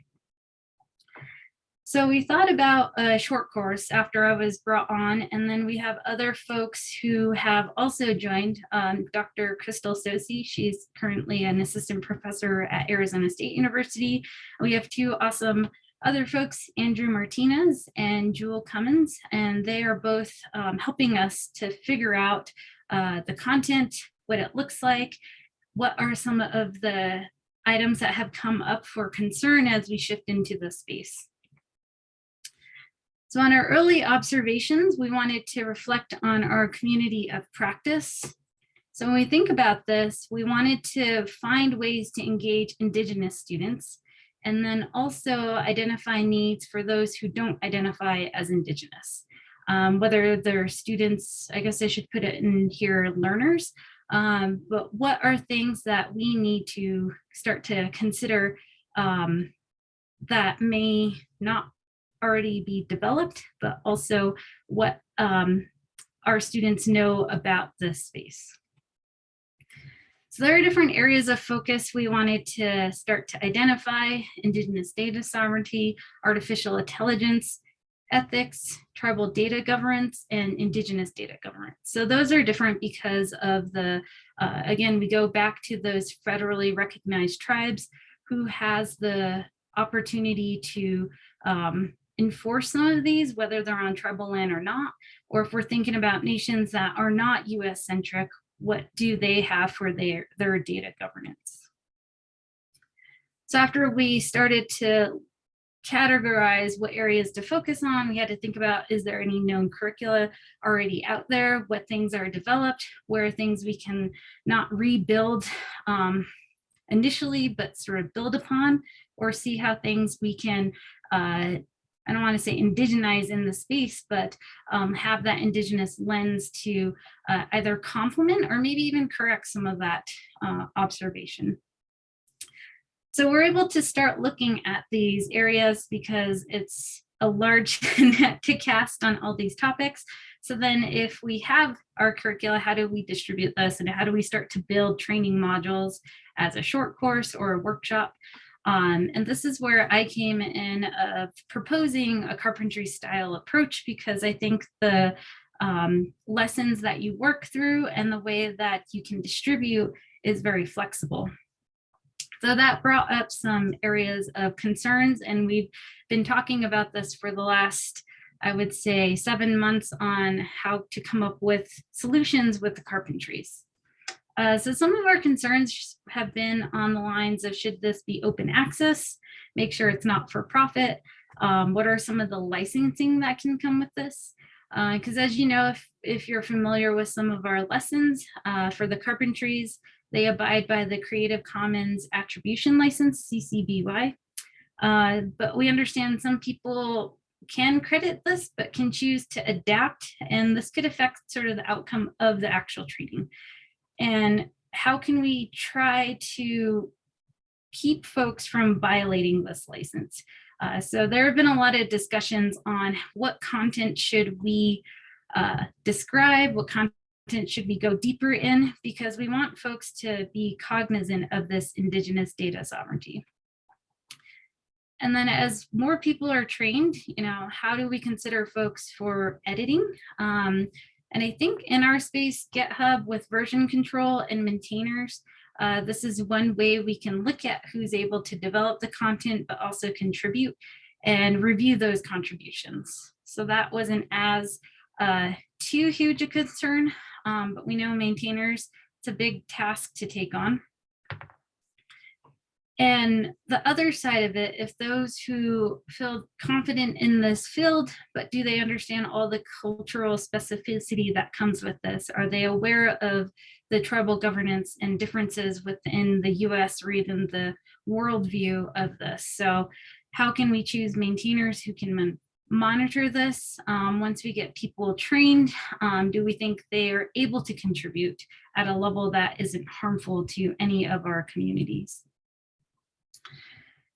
So we thought about a short course after I was brought on, and then we have other folks who have also joined. Um, Dr. Krystal Tsosie, she's currently an assistant professor at Arizona State University. We have two awesome other folks, Andrew Martinez and Jewel Cummins, and they are both um, helping us to figure out uh, the content, what it looks like, what are some of the items that have come up for concern as we shift into the space. So on our early observations, we wanted to reflect on our community of practice. So when we think about this, we wanted to find ways to engage Indigenous students and then also identify needs for those who don't identify as Indigenous. Um, whether they're students, I guess I should put it in here, learners, um, but what are things that we need to start to consider um, that may not already be developed, but also what um, our students know about this space. So there are different areas of focus we wanted to start to identify, Indigenous data sovereignty, artificial intelligence, ethics, tribal data governance, and indigenous data governance. So those are different because of the, uh, again, we go back to those federally recognized tribes who has the opportunity to um, enforce some of these, whether they're on tribal land or not, or if we're thinking about nations that are not US centric, what do they have for their, their data governance? So after we started to categorize what areas to focus on, we had to think about, is there any known curricula already out there? What things are developed? Where are things we can not rebuild um, initially, but sort of build upon or see how things we can, uh, I don't want to say indigenize in the space, but um, have that indigenous lens to uh, either complement or maybe even correct some of that uh, observation. So we're able to start looking at these areas because it's a large (laughs) net to cast on all these topics. So then if we have our curricula, how do we distribute this and how do we start to build training modules as a short course or a workshop? Um, and this is where I came in of proposing a carpentry style approach because I think the um, lessons that you work through and the way that you can distribute is very flexible. So that brought up some areas of concerns and we've been talking about this for the last, I would say seven months on how to come up with solutions with the carpentries. Uh, so some of our concerns have been on the lines of should this be open access, make sure it's not for profit. Um, what are some of the licensing that can come with this? Because uh, as you know, if, if you're familiar with some of our lessons uh, for the carpentries, they abide by the Creative Commons Attribution License, CC BY. Uh, but we understand some people can credit this, but can choose to adapt, and this could affect sort of the outcome of the actual training. And how can we try to keep folks from violating this license? Uh, so there have been a lot of discussions on what content should we uh, describe, what content should we go deeper in because we want folks to be cognizant of this indigenous data sovereignty. And then as more people are trained, you know, how do we consider folks for editing? Um, and I think in our space, GitHub with version control and maintainers, uh, this is one way we can look at who's able to develop the content, but also contribute and review those contributions. So that wasn't as uh, too huge a concern, um, but we know maintainers, it's a big task to take on. And the other side of it, if those who feel confident in this field, but do they understand all the cultural specificity that comes with this? Are they aware of the tribal governance and differences within the US or even the worldview of this? So how can we choose maintainers who can monitor this um, once we get people trained? Um, do we think they are able to contribute at a level that isn't harmful to any of our communities?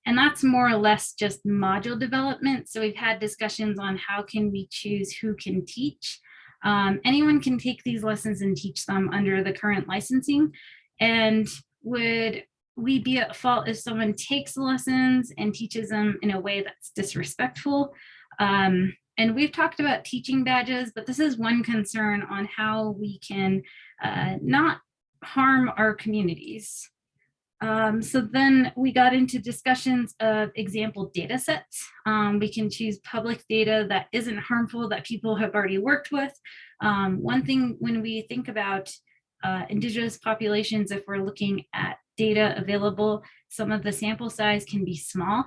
And that's more or less just module development. So we've had discussions on how can we choose who can teach. Um, anyone can take these lessons and teach them under the current licensing. And would we be at fault if someone takes lessons and teaches them in a way that's disrespectful? Um, and we've talked about teaching badges, but this is one concern on how we can uh, not harm our communities. Um, so then we got into discussions of example data sets. Um, we can choose public data that isn't harmful that people have already worked with. Um, one thing when we think about uh, indigenous populations, if we're looking at data available, some of the sample size can be small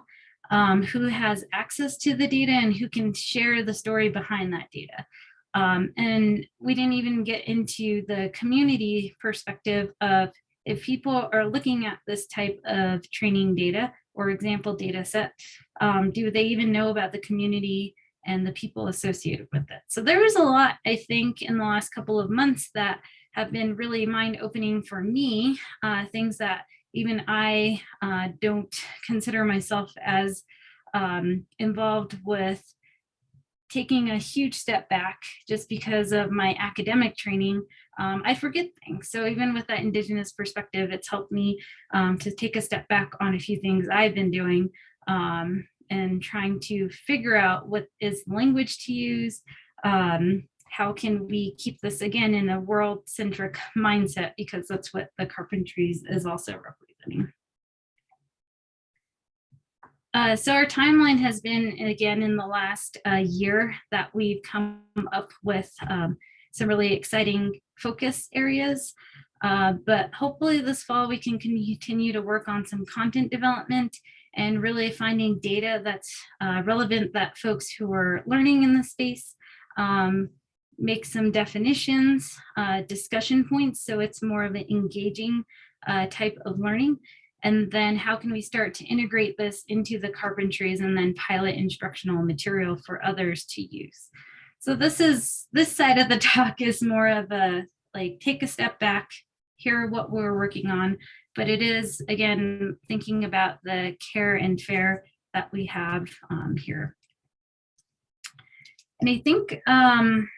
um, who has access to the data and who can share the story behind that data. Um, and we didn't even get into the community perspective of if people are looking at this type of training data or example data set, um, do they even know about the community and the people associated with it? So there was a lot, I think, in the last couple of months that have been really mind opening for me, uh, things that even I uh, don't consider myself as um, involved with taking a huge step back just because of my academic training, um, I forget things. So even with that Indigenous perspective, it's helped me um, to take a step back on a few things I've been doing um, and trying to figure out what is language to use. Um, how can we keep this again in a world centric mindset because that's what the carpentries is also representing. Uh, so our timeline has been, again, in the last uh, year that we've come up with um, some really exciting focus areas. Uh, but hopefully this fall we can continue to work on some content development and really finding data that's uh, relevant that folks who are learning in the space um, make some definitions, uh, discussion points, so it's more of an engaging uh, type of learning. And then how can we start to integrate this into the carpentries and then pilot instructional material for others to use. So this is, this side of the (laughs) talk is more of a, like, take a step back, hear what we're working on, but it is, again, thinking about the care and fair that we have um, here. And I think um,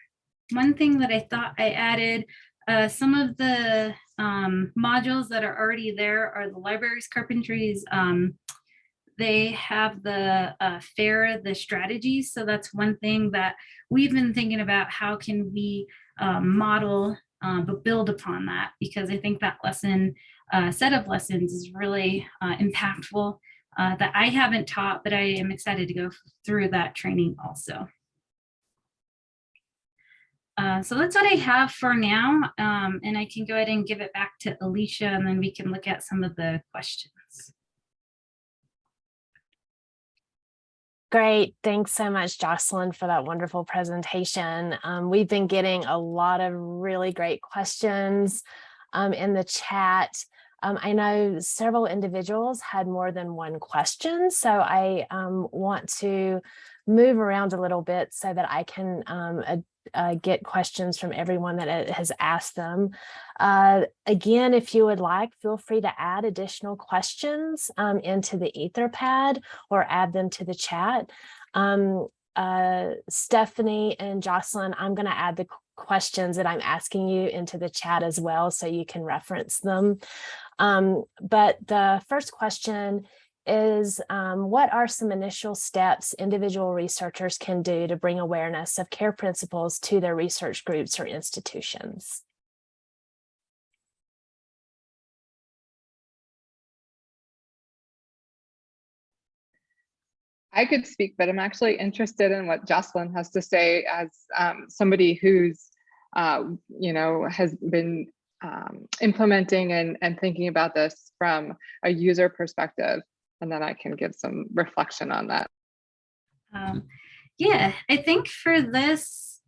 one thing that I thought I added, uh, some of the um, modules that are already there are the libraries carpentries. Um, they have the uh, FAIR, the strategies. So that's one thing that we've been thinking about. How can we um, model um, but build upon that? Because I think that lesson, uh, set of lessons is really uh, impactful uh, that I haven't taught, but I am excited to go through that training also. Uh, so that's what I have for now. Um, and I can go ahead and give it back to Alicia and then we can look at some of the questions. Great. Thanks so much, Jocelyn, for that wonderful presentation. Um, we've been getting a lot of really great questions um, in the chat. Um, I know several individuals had more than one question, so I um, want to move around a little bit so that I can um, uh, get questions from everyone that uh, has asked them. Uh, again, if you would like, feel free to add additional questions um, into the Etherpad or add them to the chat. Um, uh, Stephanie and Jocelyn, I'm going to add the questions that I'm asking you into the chat as well so you can reference them. Um, but the first question is um, what are some initial steps individual researchers can do to bring awareness of care principles to their research groups or institutions? I could speak, but I'm actually interested in what Jocelyn has to say as um, somebody who's, uh, you know, has been um, implementing and, and thinking about this from a user perspective and then I can give some reflection on that. Um, yeah, I think for this,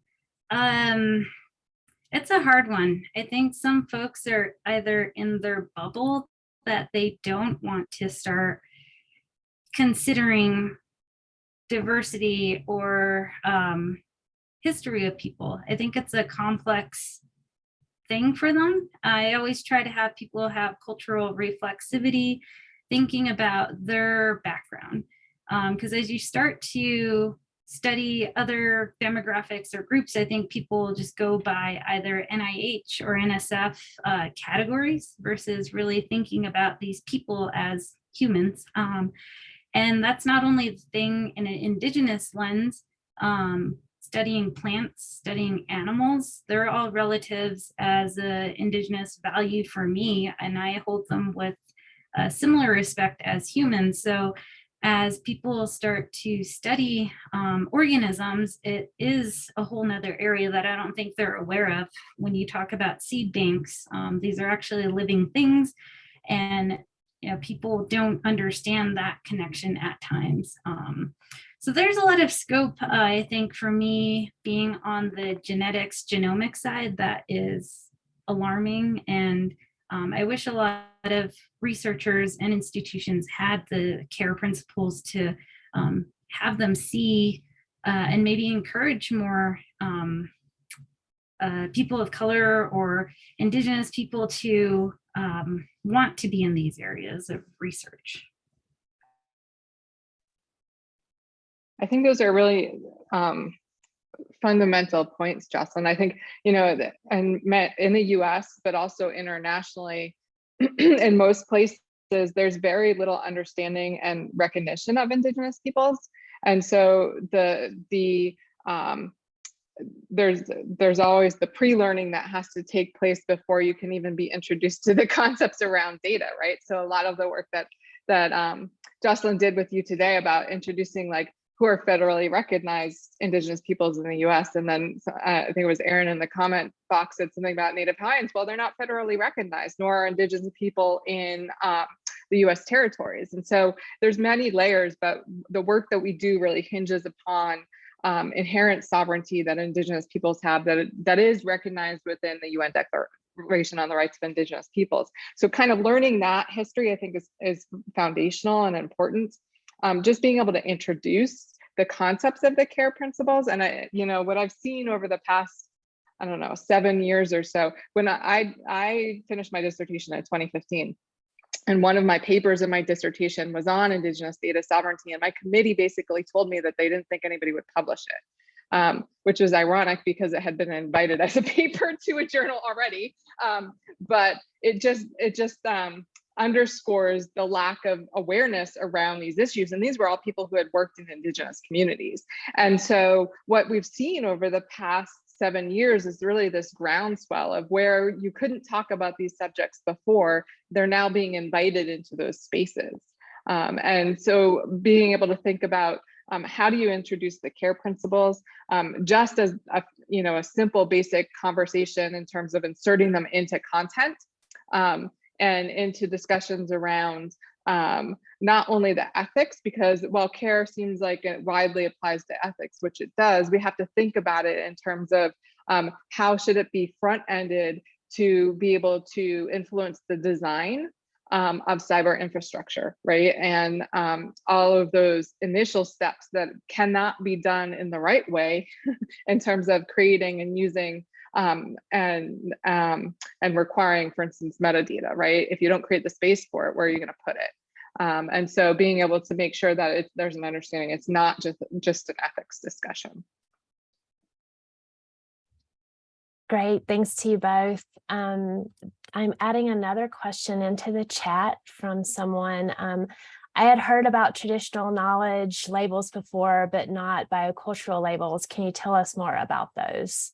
um, it's a hard one. I think some folks are either in their bubble that they don't want to start considering diversity or um, history of people. I think it's a complex thing for them. I always try to have people have cultural reflexivity thinking about their background. Because um, as you start to study other demographics or groups, I think people just go by either NIH or NSF uh, categories versus really thinking about these people as humans. Um, and that's not only the thing in an indigenous lens, um, studying plants, studying animals, they're all relatives as an indigenous value for me, and I hold them with a similar respect as humans. So as people start to study um, organisms, it is a whole nother area that I don't think they're aware of. When you talk about seed banks, um, these are actually living things and you know, people don't understand that connection at times. Um, so there's a lot of scope, uh, I think, for me being on the genetics genomic side that is alarming and um, I wish a lot of researchers and institutions had the care principles to um, have them see uh, and maybe encourage more um, uh, people of color or indigenous people to um, want to be in these areas of research. I think those are really um, fundamental points, Jocelyn. I think, you know, and met in the US, but also internationally, (clears throat) in most places, there's very little understanding and recognition of Indigenous peoples. And so the, the, um, there's there's always the pre-learning that has to take place before you can even be introduced to the (laughs) concepts around data, right? So a lot of the work that that um, Jocelyn did with you today about introducing like who are federally recognized indigenous peoples in the US. And then uh, I think it was Aaron in the comment box said something about Native Hawaiians. Well, they're not federally recognized, nor are indigenous people in um, the US territories. And so there's many layers, but the work that we do really hinges upon um, inherent sovereignty that indigenous peoples have that, that is recognized within the UN Declaration on the Rights of Indigenous Peoples. So kind of learning that history, I think is, is foundational and important um, just being able to introduce the concepts of the care principles. And I, you know, what I've seen over the past, I don't know, seven years or so, when I, I finished my dissertation in 2015, and one of my papers in my dissertation was on indigenous data sovereignty and my committee basically told me that they didn't think anybody would publish it um, which was ironic because it had been invited (laughs) as a paper to a journal already um, but it just it just um, underscores the lack of awareness around these issues. And these were all people who had worked in indigenous communities. And so what we've seen over the past seven years is really this groundswell of where you couldn't talk about these subjects before, they're now being invited into those spaces. Um, and so being able to think about um, how do you introduce the care principles um, just as a, you know a simple basic conversation in terms of inserting them into content um, and into discussions around um, not only the ethics, because while care seems like it widely applies to ethics, which it does, we have to think about it in terms of um, how should it be front-ended to be able to influence the design um, of cyber infrastructure, right? And um, all of those initial steps that cannot be done in the right way (laughs) in terms of creating and using um, and um, and requiring, for instance, metadata, right? If you don't create the space for it, where are you going to put it? Um, and so being able to make sure that it, there's an understanding, it's not just just an ethics discussion. Great, thanks to you both. Um, I'm adding another question into the chat from someone. Um, I had heard about traditional knowledge labels before, but not biocultural labels. Can you tell us more about those?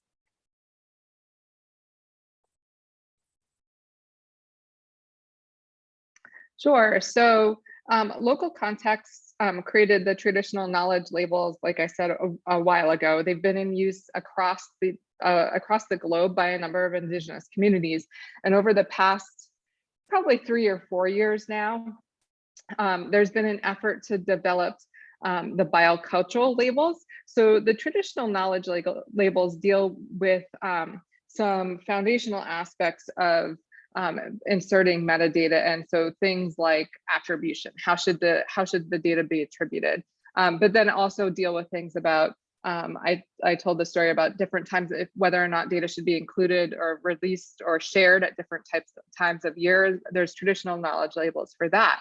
Sure. So um, local contexts um, created the traditional knowledge labels, like I said a, a while ago. They've been in use across the uh, across the globe by a number of indigenous communities. And over the past probably three or four years now, um, there's been an effort to develop um, the biocultural labels. So the traditional knowledge labels deal with um, some foundational aspects of um, inserting metadata. And so things like attribution, how should the, how should the data be attributed? Um, but then also deal with things about, um, I, I told the story about different times, if, whether or not data should be included or released or shared at different types of times of years. There's traditional knowledge labels for that.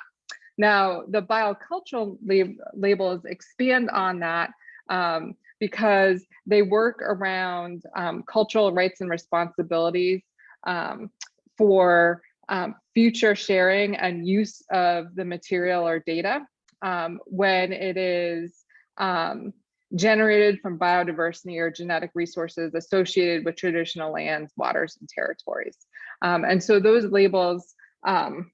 Now, the biocultural lab labels expand on that um, because they work around um, cultural rights and responsibilities um, for um, future sharing and use of the material or data um, when it is um, generated from biodiversity or genetic resources associated with traditional lands, waters, and territories. Um, and so those labels, um,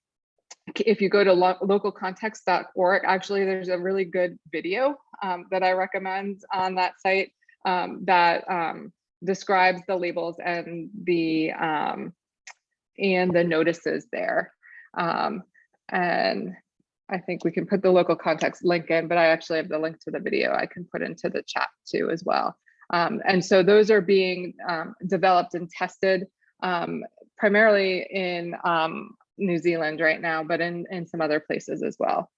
if you go to lo localcontext.org, actually there's a really good video um, that I recommend on that site that describes the labels and the um, and the notices there. Um, and I think we can put the local context link in, but I actually have the link to the video I can put into the chat too as well. Um, and so those are being um, developed and tested um, primarily in um, New Zealand right now, but in, in some other places as well.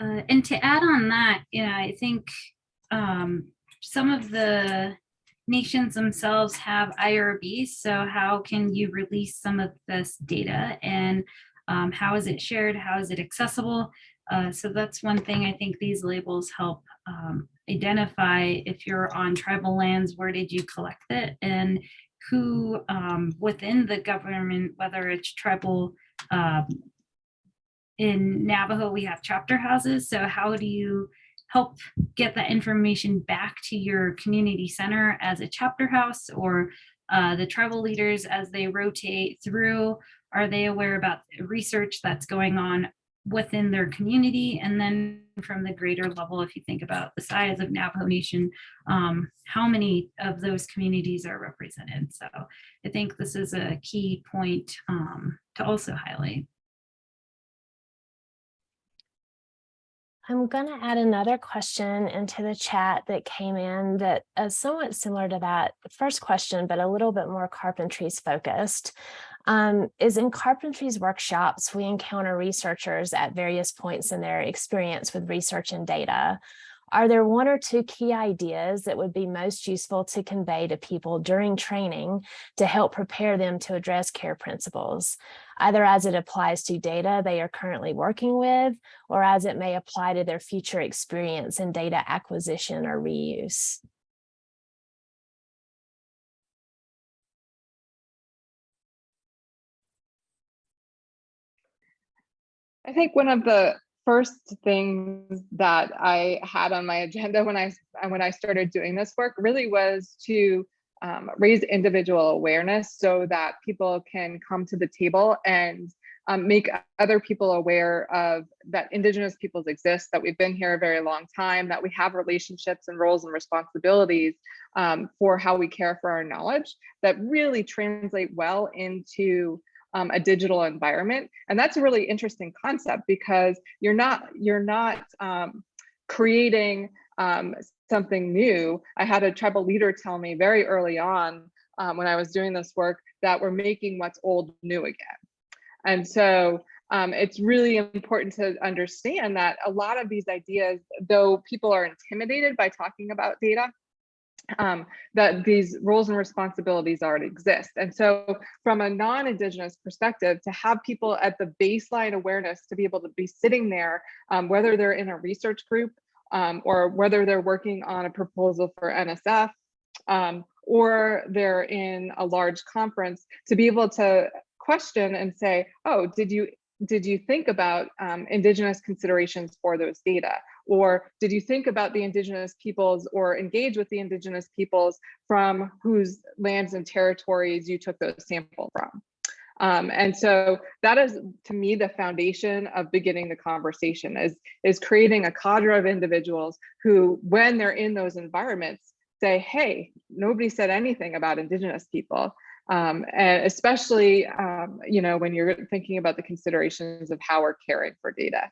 Uh, and to add on that, you know, I think um, some of the nations themselves have IRBs. So how can you release some of this data and um, how is it shared? How is it accessible? Uh, so that's one thing I think these labels help um, identify if you're on tribal lands, where did you collect it? And who um, within the government, whether it's tribal um, in Navajo, we have chapter houses. So how do you help get that information back to your community center as a chapter house or uh, the tribal leaders as they rotate through? Are they aware about research that's going on within their community? And then from the greater level, if you think about the size of Navajo Nation, um, how many of those communities are represented? So I think this is a key point um, to also highlight. I'm going to add another question into the chat that came in that is somewhat similar to that first question, but a little bit more carpentries focused. Um, is in carpentries workshops, we encounter researchers at various points in their experience with research and data. Are there one or two key ideas that would be most useful to convey to people during training to help prepare them to address care principles, either as it applies to data they are currently working with, or as it may apply to their future experience in data acquisition or reuse? I think one of the first things that I had on my (laughs) agenda when I when I started doing this work really was to um, raise individual awareness so that people can come to the table and um, make other people aware of that indigenous peoples exist, that we've been here a very long time, that we have relationships and roles and responsibilities um, for how we care for our knowledge that really translate well into um, a digital environment. And that's a really interesting concept because you're not, you're not um, creating um, something new. I had a tribal leader tell me very early on um, when I was doing this work that we're making what's old new again. And so um, it's really important to understand that a lot of these ideas, though people are intimidated by talking about data, um, that these roles and responsibilities already exist. And so from a non-Indigenous perspective, to have people at the baseline awareness to be able to be sitting there, um, whether they're in a research group um, or whether they're working on a proposal for NSF, um, or they're in a large conference, to be able to question and say, oh, did you did you think about um, indigenous considerations for those data? Or did you think about the indigenous peoples or engage with the indigenous peoples from whose lands and territories you took those samples from? Um, and so that is, to me, the foundation of beginning the conversation is, is creating a cadre of individuals who, when they're in those environments, say, hey, nobody said anything about indigenous people. Um, and especially, um, you know, when you're thinking about the considerations of how we're caring for data.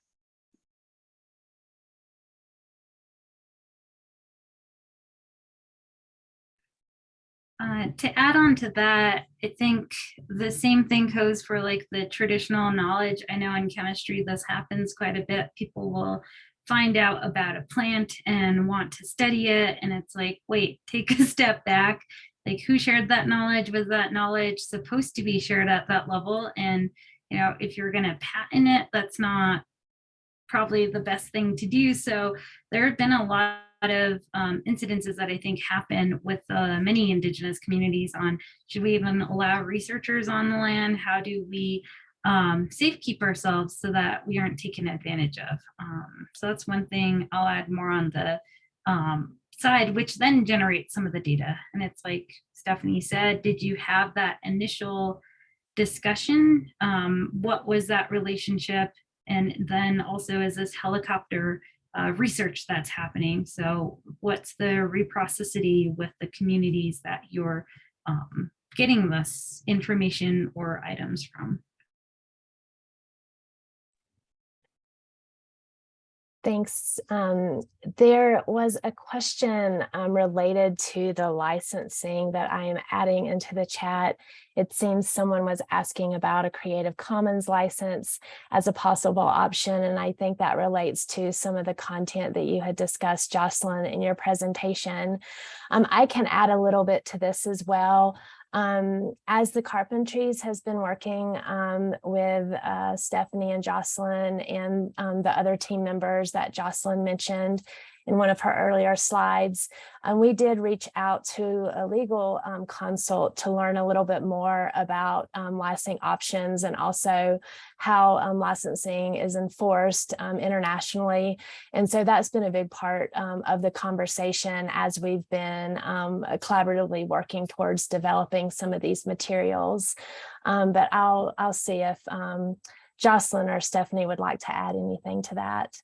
Uh, to add on to that, I think the same thing goes for like the traditional knowledge. I know in chemistry this happens quite a bit. People will find out about a plant and want to study it. And it's like, wait, (laughs) take a step back. Like who shared that knowledge? Was that knowledge supposed to be shared at that level? And, you know, if you're going to patent it, that's not probably the best thing to do. So there have been a lot of um, incidences that I think happen with uh, many indigenous communities on should we even allow researchers on the land? How do we um, safe keep ourselves so that we aren't taken advantage of? Um, so that's one thing I'll add more on the um, side, which then generates some of the data. And it's like Stephanie said, did you have that initial discussion? Um, what was that relationship? And then also is this helicopter uh, research that's happening. So what's the reprocessity with the communities that you're um, getting this information or items from? Thanks. Um, there was a question um, related to the licensing that I am adding into the chat. It seems someone was asking about a Creative Commons license as a possible option, and I think that relates to some of the content that you had discussed, Jocelyn, in your presentation. Um, I can add a little bit to this as well. Um, as the Carpentries has been working um, with uh, Stephanie and Jocelyn and um, the other team members that Jocelyn mentioned, in one of her earlier slides. And we did reach out to a legal um, consult to learn a little bit more about um, licensing options and also how um, licensing is enforced um, internationally. And so that's been a big part um, of the conversation as we've been um, collaboratively working towards developing some of these materials. but I'll, I'll see if Jocelyn or Stephanie would like to add anything to that.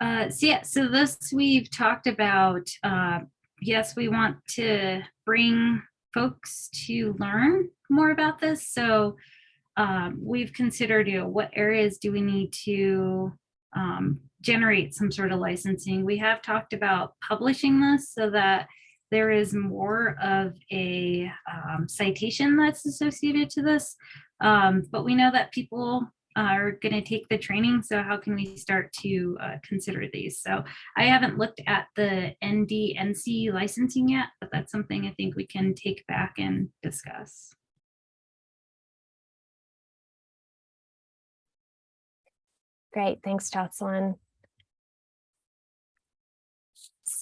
Uh, so yeah, so this we've talked about, uh, yes, we want to bring folks to learn more about this. So um, we've considered, you know, what areas do we need to um, generate some sort of licensing? We have talked about publishing this so that there is more of a um, citation that's associated to this. Um, but we know that people are going to take the training. So how can we start to uh, consider these? So I haven't looked at the NDNC licensing yet, but that's something I think we can take back and discuss. Great, thanks, Jocelyn.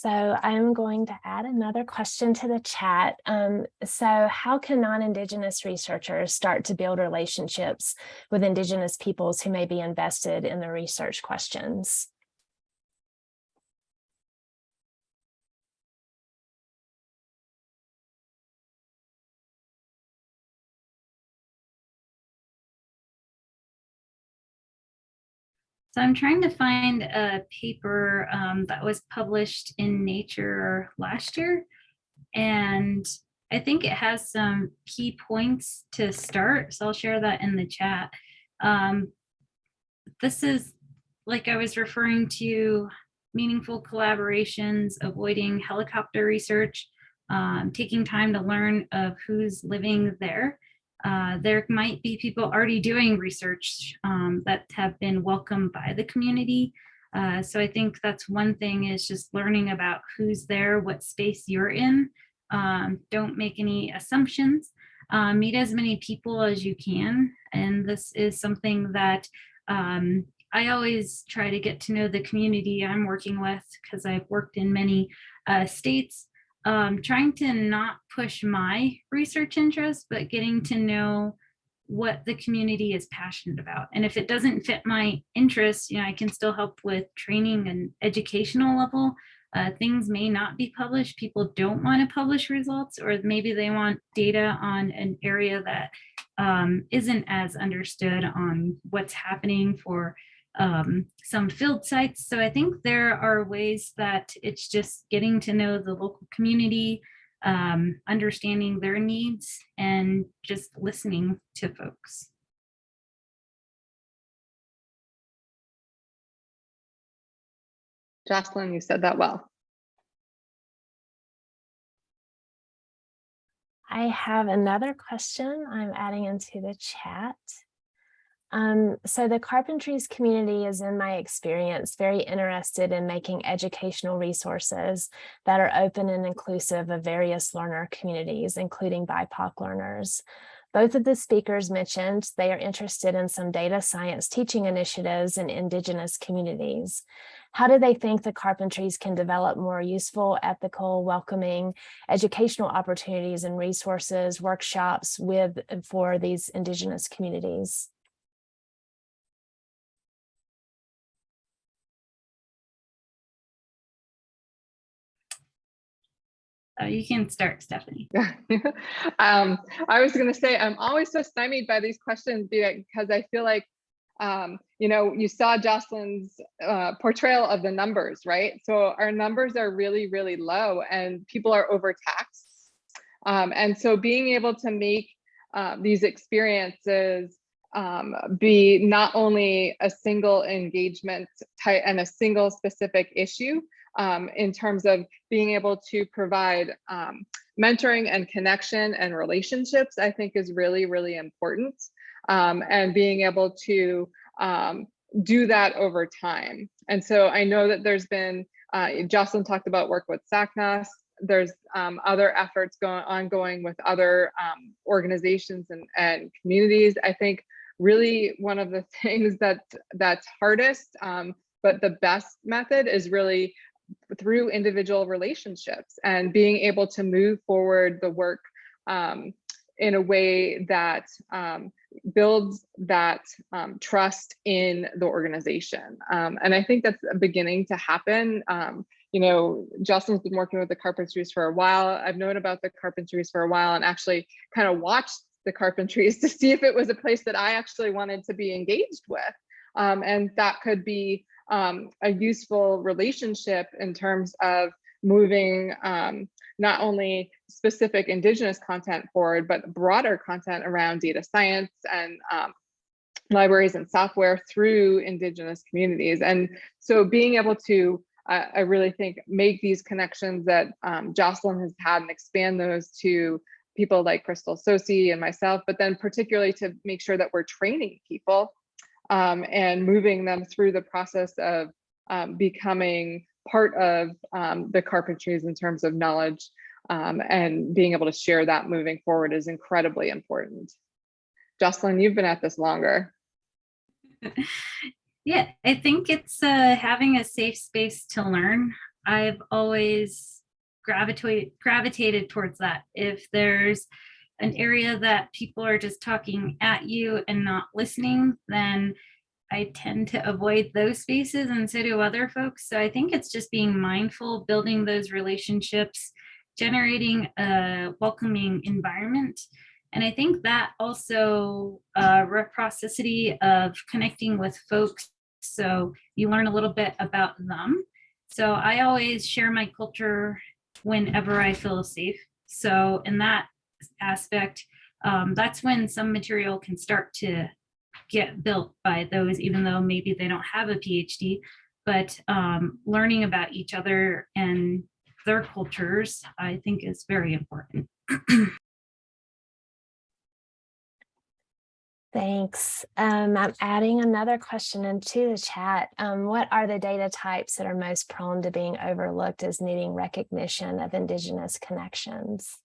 So I'm going to add another question to the chat. Um, so how can non-Indigenous researchers start to build relationships with Indigenous peoples who may be invested in the research questions? So I'm trying to find a paper um, that was published in Nature last year. And I think it has some key points to start. So I'll share that in the chat. Um, this is like I was referring to meaningful collaborations, avoiding helicopter research, um, taking time to learn of who's living there. Uh, there might be people already doing research um, that have been welcomed by the community. Uh, so I think that's one thing is just learning about who's there, what space you're in. Um, don't make any assumptions. Uh, meet as many people as you can. And this is something that um, I always try to get to know the community I'm working with because I've worked in many uh, states um, trying to not push my research interest, but getting to know what the community is passionate about. And if it doesn't fit my interests, you know, I can still help with training and educational level. Uh, things may not be published. People don't want to publish results, or maybe they want data on an area that um, not as understood on what's happening for um, some field sites. So I think there are ways that it's just getting to know the local community, um, understanding their needs and just listening to folks. Jocelyn, you said that well. I have another question I'm adding into the chat. Um, so the Carpentries community is, in my experience, very interested in making educational resources that are open and inclusive of various learner communities, including BIPOC learners. Both of the speakers mentioned they are interested in some data science teaching initiatives in Indigenous communities. How do they think the Carpentries can develop more useful, ethical, welcoming educational opportunities and resources, workshops with for these Indigenous communities? You can start, Stephanie. (laughs) um, I was going to say, I'm always so stymied by these questions because I feel like, um, you know, you saw Jocelyn's uh, portrayal of the numbers, right? So our numbers are really, really low and people are overtaxed. Um, and so being able to make uh, these experiences um, be not only a single engagement type and a single specific issue, um, in terms of being able to provide um, mentoring and connection and relationships, I think is really, really important. Um, and being able to um, do that over time. And so I know that there's been, uh, Jocelyn talked about work with SACNAS, there's um, other efforts going ongoing with other um, organizations and, and communities. I think really one of the (laughs) things that that's hardest, but the best method is really through individual relationships and being able to move forward the work um, in a way that um, builds that um, trust in the organization. Um, and I think that's beginning to happen. Um, you know, Jocelyn's been working with the Carpentries for a while. I've known about the Carpentries for a while and actually kind of watched the Carpentries (laughs) to see if it was a place that I actually wanted to be engaged with. Um, and that could be um, a useful relationship in terms of moving um, not only specific indigenous content forward, but broader content around data science and um, libraries and software through indigenous communities. And so being able to, uh, I really think, make these connections that um, Jocelyn has had and expand those to people like Krystal Tsosie and myself, but then particularly to make sure that we're training people um, and moving them through the process of um, becoming part of um, the carpentries in terms of knowledge um, and being able to share that moving forward is incredibly important. Jocelyn, you've been at this longer. (laughs) Yeah, I think it's uh, having a safe space to learn. I've always gravitated gravitated towards that. If there's an area that people are just talking at you and not listening, then I tend to avoid those spaces and so do other folks. So I think it's just being mindful, building those relationships, generating a welcoming environment. And I think that also uh, reciprocity of connecting with folks so you learn a little bit about them. So I always share my culture whenever I feel safe. So in that aspect, um, that's when some material can start to get built by those, even though maybe they don't have a PhD, but um, learning about each other and their cultures, I think is very important. (clears throat) Thanks. Um, I'm adding another question into the chat. Um, what are the data types that are most prone to being overlooked as needing recognition of Indigenous connections?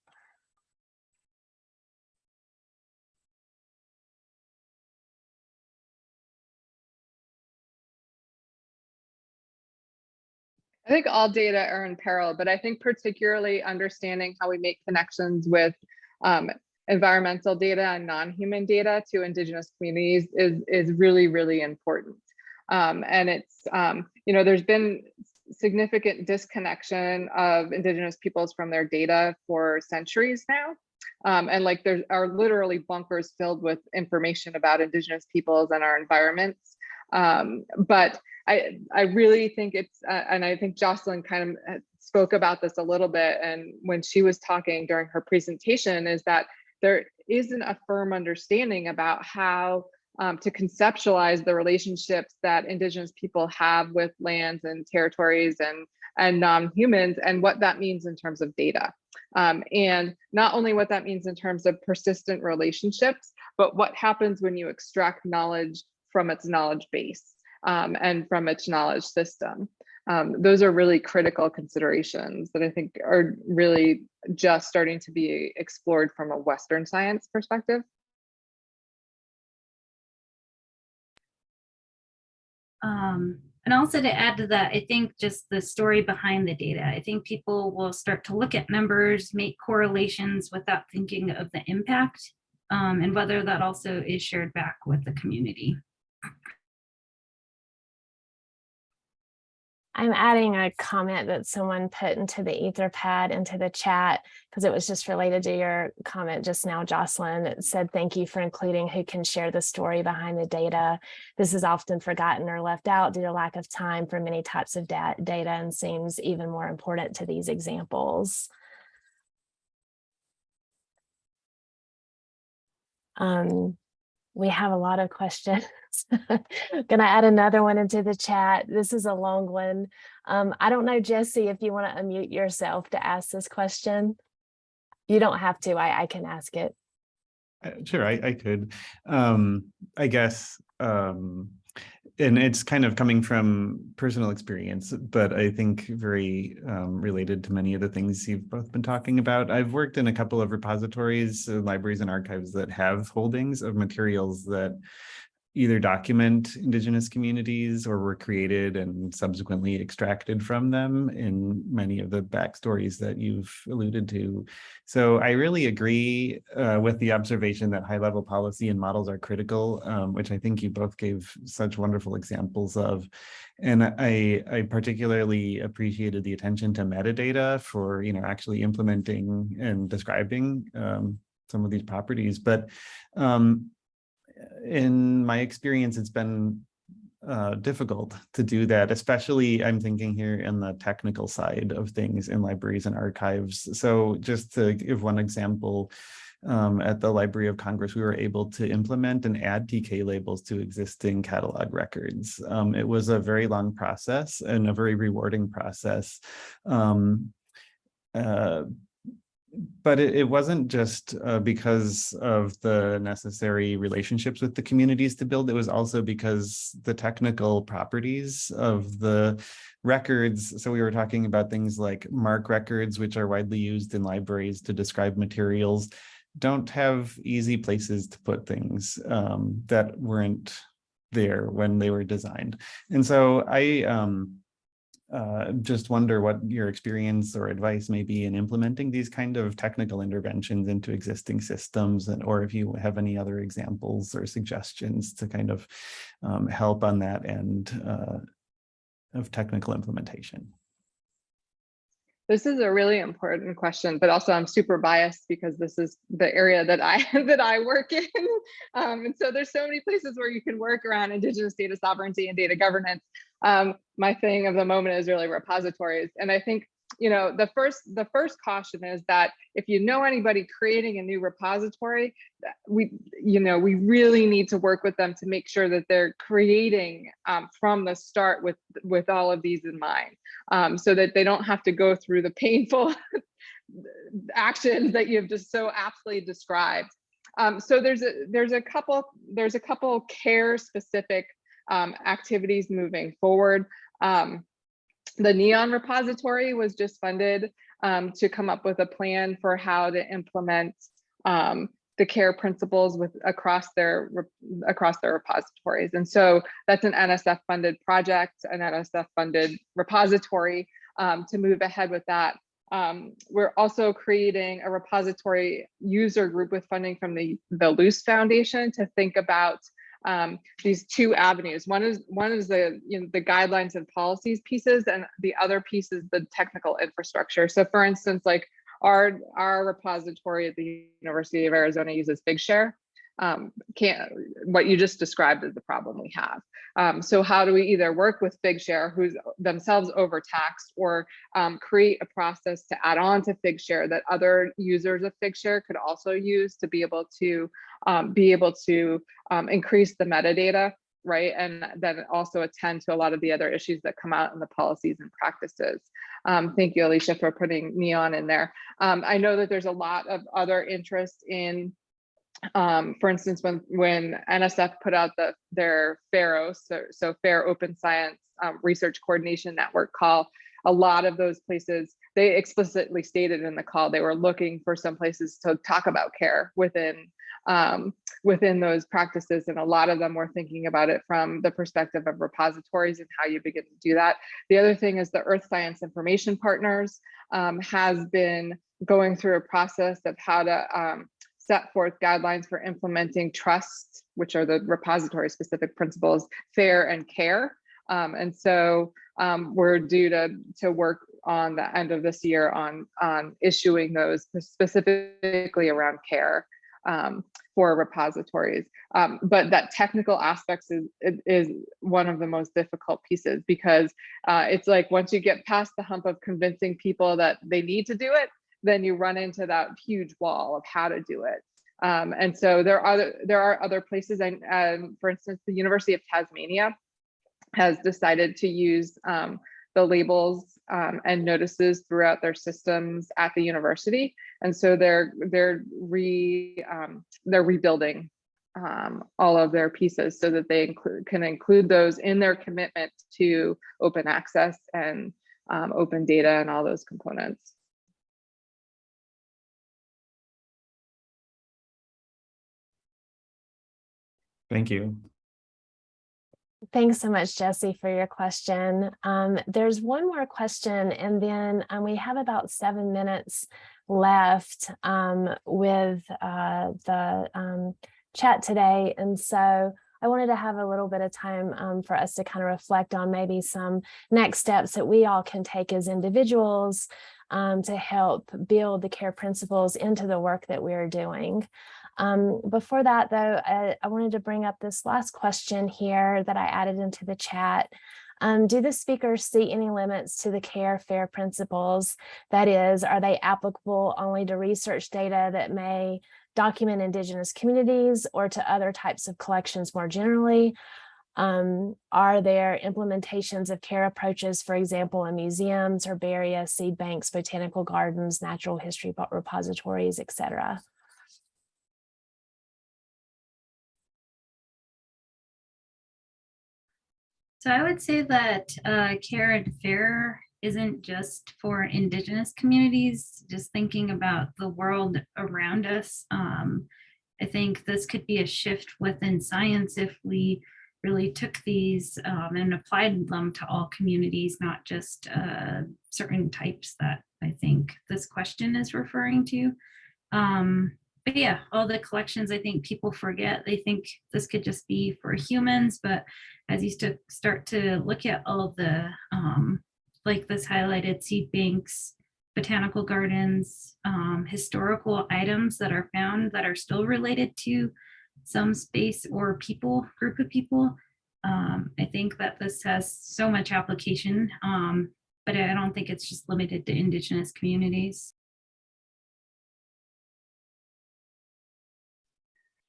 I think all data are in peril, but I think particularly understanding how we make connections with um, environmental data and non-human data to indigenous communities is, is really, really important. Um, and it's, um, you know, there's been significant disconnection of indigenous peoples from their data for centuries now. Um, and like there are literally bunkers filled with information about indigenous peoples and our environments. Um, but I, I really think it's, uh, and I think Jocelyn kind of uh, spoke about this a little bit. And when she was talking during her presentation is that there isn't a firm understanding about how um, to conceptualize the relationships that indigenous people have with lands and territories and, and non-humans and what that means in terms of data. Um, and not only what that means in terms of persistent relationships, but what happens when you extract knowledge from its knowledge base um, and from its knowledge system. Um, those are really critical considerations that I think are really just starting to be explored from a Western science perspective. Um, and also to add to that, I think just the story behind the data. I think people will start to look at numbers, make correlations without thinking of the impact um, and whether that also is shared back with the community. I'm adding a comment that someone put into the Etherpad into the chat because it was just related to your comment just now, Jocelyn. It said, thank you for including who can share the story behind the data. This is often forgotten or left out due to lack of time for many types of da data and seems even more important to these examples. Um, we have a lot of questions. (laughs) (laughs) Gonna add another one into the chat. This is a long one. Um, I don't know, Jesse, if you want to unmute yourself to ask this question. You don't have to, I, I can ask it. Uh, Sure, I, I could. Um, I guess um, and it's kind of coming from personal experience, but I think very um, related to many of the things you've both been talking about. I've worked in a couple of repositories, uh, libraries and archives that have holdings of materials that either document indigenous communities or were created and subsequently extracted from them in many of the backstories that you've alluded to. So I really agree uh, with the observation that high level policy and models are critical, um, which I think you both gave such wonderful examples of. And I, I particularly appreciated the attention to metadata for, you know, actually implementing and describing um, some of these properties. But um, in my experience, it's been uh, difficult to do that, especially I'm thinking here in the technical side of things in libraries and archives. So just to give one example, um, at the Library of Congress, we were able to implement and add TK labels to existing catalog records. Um, it was a very long process and a very rewarding process. Um, uh, but it, it wasn't just uh, because of the necessary relationships with the communities to build. It was also because the technical properties of the records. So we were talking about things like MARC records, which are widely used in libraries to describe materials, don't have easy places to put things um, that weren't there when they were designed. And so I um, uh, just wonder what your experience or advice may be in implementing these kind of technical interventions into existing systems and or if you have any other examples or suggestions to kind of um, help on that end uh, of technical implementation. This is a really important question, but also I'm super biased because this is the area that I (laughs) that I work in. (laughs) Um, and so there's so many places where you can work around Indigenous data sovereignty and data governance. Um, my thing of the moment is really repositories. And I think you know the first the first caution is that if you know anybody creating a new repository we you know we really need to work with them to make sure that they're creating um, from the start with with all of these in mind um, so that they don't have to go through the painful (laughs) actions that you've just so aptly described um, so there's a there's a couple there's a couple care specific um, activities moving forward um, the NEON repository was just funded um, to come up with a plan for how to implement um, the care principles with across their across their repositories. And so that's an NSF funded project, an NSF funded repository um, to move ahead with that. Um, we're also creating a repository user group with funding from the, the Luce Foundation to think about um, these two avenues. One is one is the you know the guidelines and policies pieces, and the other piece is the technical infrastructure. So, for instance, like our our repository at the University of Arizona uses Figshare, um, can't what you just described is the problem we have. Um, so how do we either work with Figshare, who's themselves overtaxed, or um, create a process to add on to Figshare that other users of Figshare could also use to be able to um, be able to um, increase the metadata, right? And then also attend to a lot of the other issues that come out in the policies and practices. Um, thank you, Alicia, for putting Neon in there. Um, I know that there's a lot of other interest in um, for instance, when when NSF put out the their FAIRO, so, so Fair Open Science um, Research Coordination Network call, a lot of those places, they explicitly stated in the call they were looking for some places to talk about care within um, within those practices. And a lot of them were thinking about it from the perspective of repositories and how you begin to do that. The other thing is the Earth Science Information Partners um, has been going through a process of how to um, set forth guidelines for implementing trust, which are the repository specific principles, fair and care. Um, and so um, we're due to, to work on the end of this year on, on issuing those specifically around care um, for repositories. Um, but that technical aspects is, is one of the most difficult pieces because uh, it's like once you get past the hump of convincing people that they need to do it, then you run into that huge wall of how to do it. Um, and so there are there are other places, and um, for instance, the University of Tasmania has decided to use um, the labels um, and notices throughout their systems at the university, and so they're they're re um, they're rebuilding um, all of their pieces so that they include, can include those in their commitment to open access and open data and all those components. Thank you. Thanks so much, Jesse, for your question. Um, there's one more question, and then um, we have about seven minutes left um, with uh, the um, chat today. And so I wanted to have a little bit of time um, for us to kind of reflect on maybe some next steps that we all can take as individuals um, to help build the care principles into the work that we're doing. Um, before that, though, I, I, wanted to bring up this last question here that I added into the chat. Um, do the speakers see any limits to the care fair principles? That is, are they applicable only to research data that may document Indigenous communities or to other types of collections more generally? Um, are there implementations of care approaches, for example, in museums, herbaria, seed banks, botanical gardens, natural history repositories, et cetera? So I would say that uh, care and fair isn't just for indigenous communities, just thinking about the world around us. Um, I think this could be a shift within science if we really took these um, and applied them to all communities, not just uh, certain types that I think this question is referring to. Um, but yeah, all the collections, I think people forget, they think this could just be for humans, but as you st start to look at all the, um, like this highlighted seed banks, botanical gardens, um, historical items that are found that are still related to some space or people, group of people. Um, I think that this has so much application, um, but I don't think it's just limited to indigenous communities.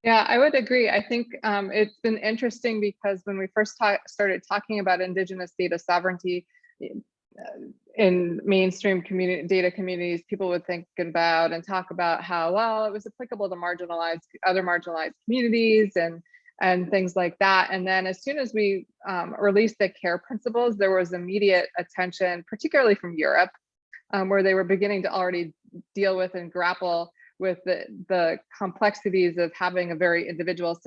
Yeah, I would agree. I think um, it's been interesting because when we first ta started talking about Indigenous data sovereignty uh, in mainstream community data communities, people would think about and talk about how, well, it was applicable to marginalized, other marginalized communities and and things like that. And then as soon as we um, released the care principles, there was immediate attention, particularly from Europe, um, where they were beginning to already deal with and grapple with the, the complexities of having a very individual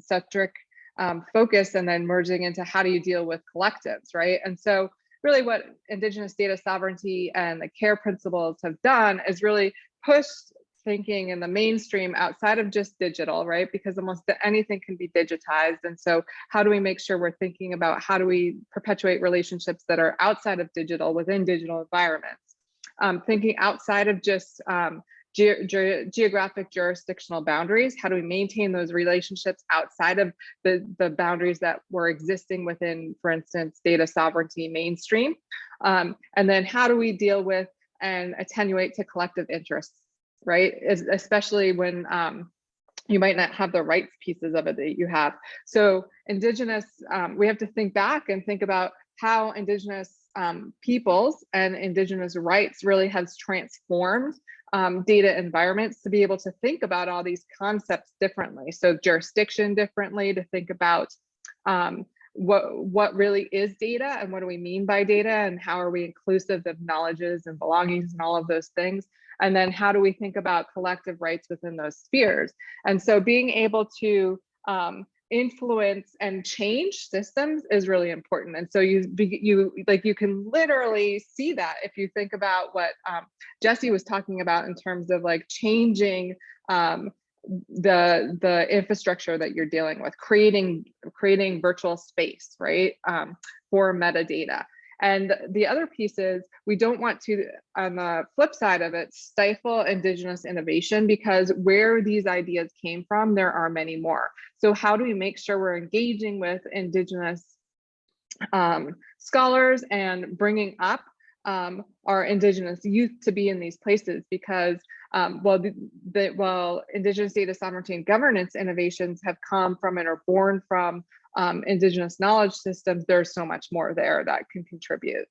centric um, focus and then merging into how do you deal with collectives, right? And so really what Indigenous data sovereignty and the care principles have done is really pushed thinking in the mainstream outside of just digital, right? Because almost anything can be digitized. And so how do we make sure we're thinking about how do we perpetuate relationships that are outside of digital within digital environments? Um, thinking outside of just um, ge ge geographic jurisdictional boundaries? How do we maintain those relationships outside of the, the boundaries that were existing within, for instance, data sovereignty mainstream? Um, and then how do we deal with and attenuate to collective interests, right? As, especially when um, you might not have the rights pieces of it that you have. So indigenous, um, we have to think back and think about how indigenous um, peoples and indigenous rights really has transformed um, data environments to be able to think about all these concepts differently. So jurisdiction differently to think about um, what what really is data and what do we mean by data and how are we inclusive of knowledges and belongings and all of those things and then how do we think about collective rights within those spheres and so being able to um, influence and change systems is really important. And so you you like you can literally see that if you think about what um, Jesse was talking about in terms of like changing um, the the infrastructure that you're dealing with, creating creating virtual space, right, um, for metadata. And the other piece is we don't want to, on the flip side of it, stifle Indigenous innovation because where these ideas came from, there are many more. So how do we make sure we're engaging with Indigenous um, scholars and bringing up um, our Indigenous youth to be in these places because um, while the, the, while Indigenous data sovereignty and governance innovations have come from and are born from um, indigenous knowledge systems, there's so much more there that can contribute.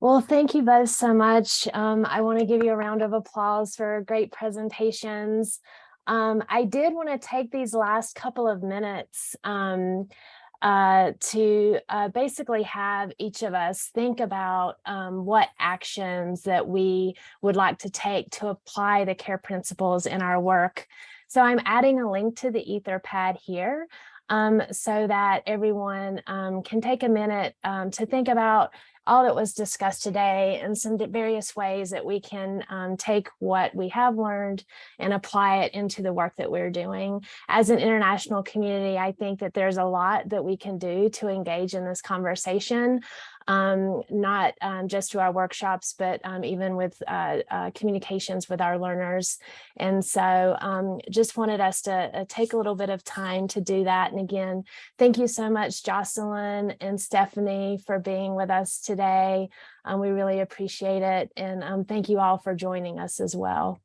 Well, thank you both so much. Um, I want to give you a round of applause for great presentations. Um, I did want to take these last couple of minutes um, uh, to uh, basically have each of us think about um, what actions that we would like to take to apply the care principles in our work. So I'm adding a link to the Etherpad here um, so that everyone um, can take a minute um, to think about all that was discussed today and some various ways that we can um, take what we have learned and apply it into the work that we're doing. As an international community, I think that there's a lot that we can do to engage in this conversation, um, not um, just to our workshops, but um, even with uh, uh, communications with our learners. And so um, just wanted us to uh, take a little bit of time to do that. And again, thank you so much, Jocelyn and Stephanie, for being with us today. Um, we really appreciate it. And um, thank you all for joining us as well.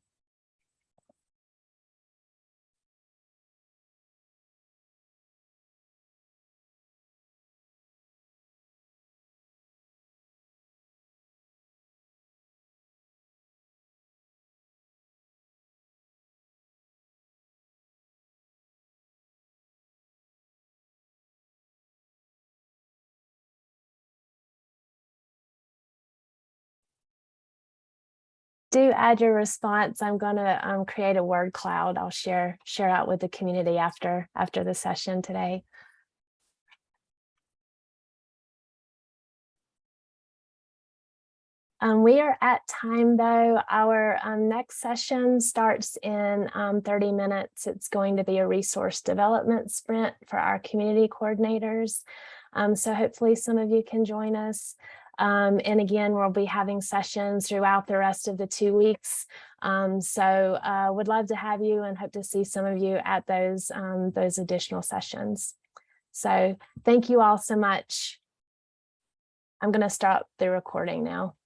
Do add your response. I'm going to um, create a word cloud. I'll share share out with the community after after the session today. Um, we are at time though. Our um, next session starts in um, 30 minutes. It's going to be a resource development sprint for our community coordinators. Um, so hopefully some of you can join us. Um, and again, we'll be having sessions throughout the rest of the two weeks. Um, so uh, would love to have you and hope to see some of you at those, um, those additional sessions. So thank you all so much. I'm going to stop the recording now.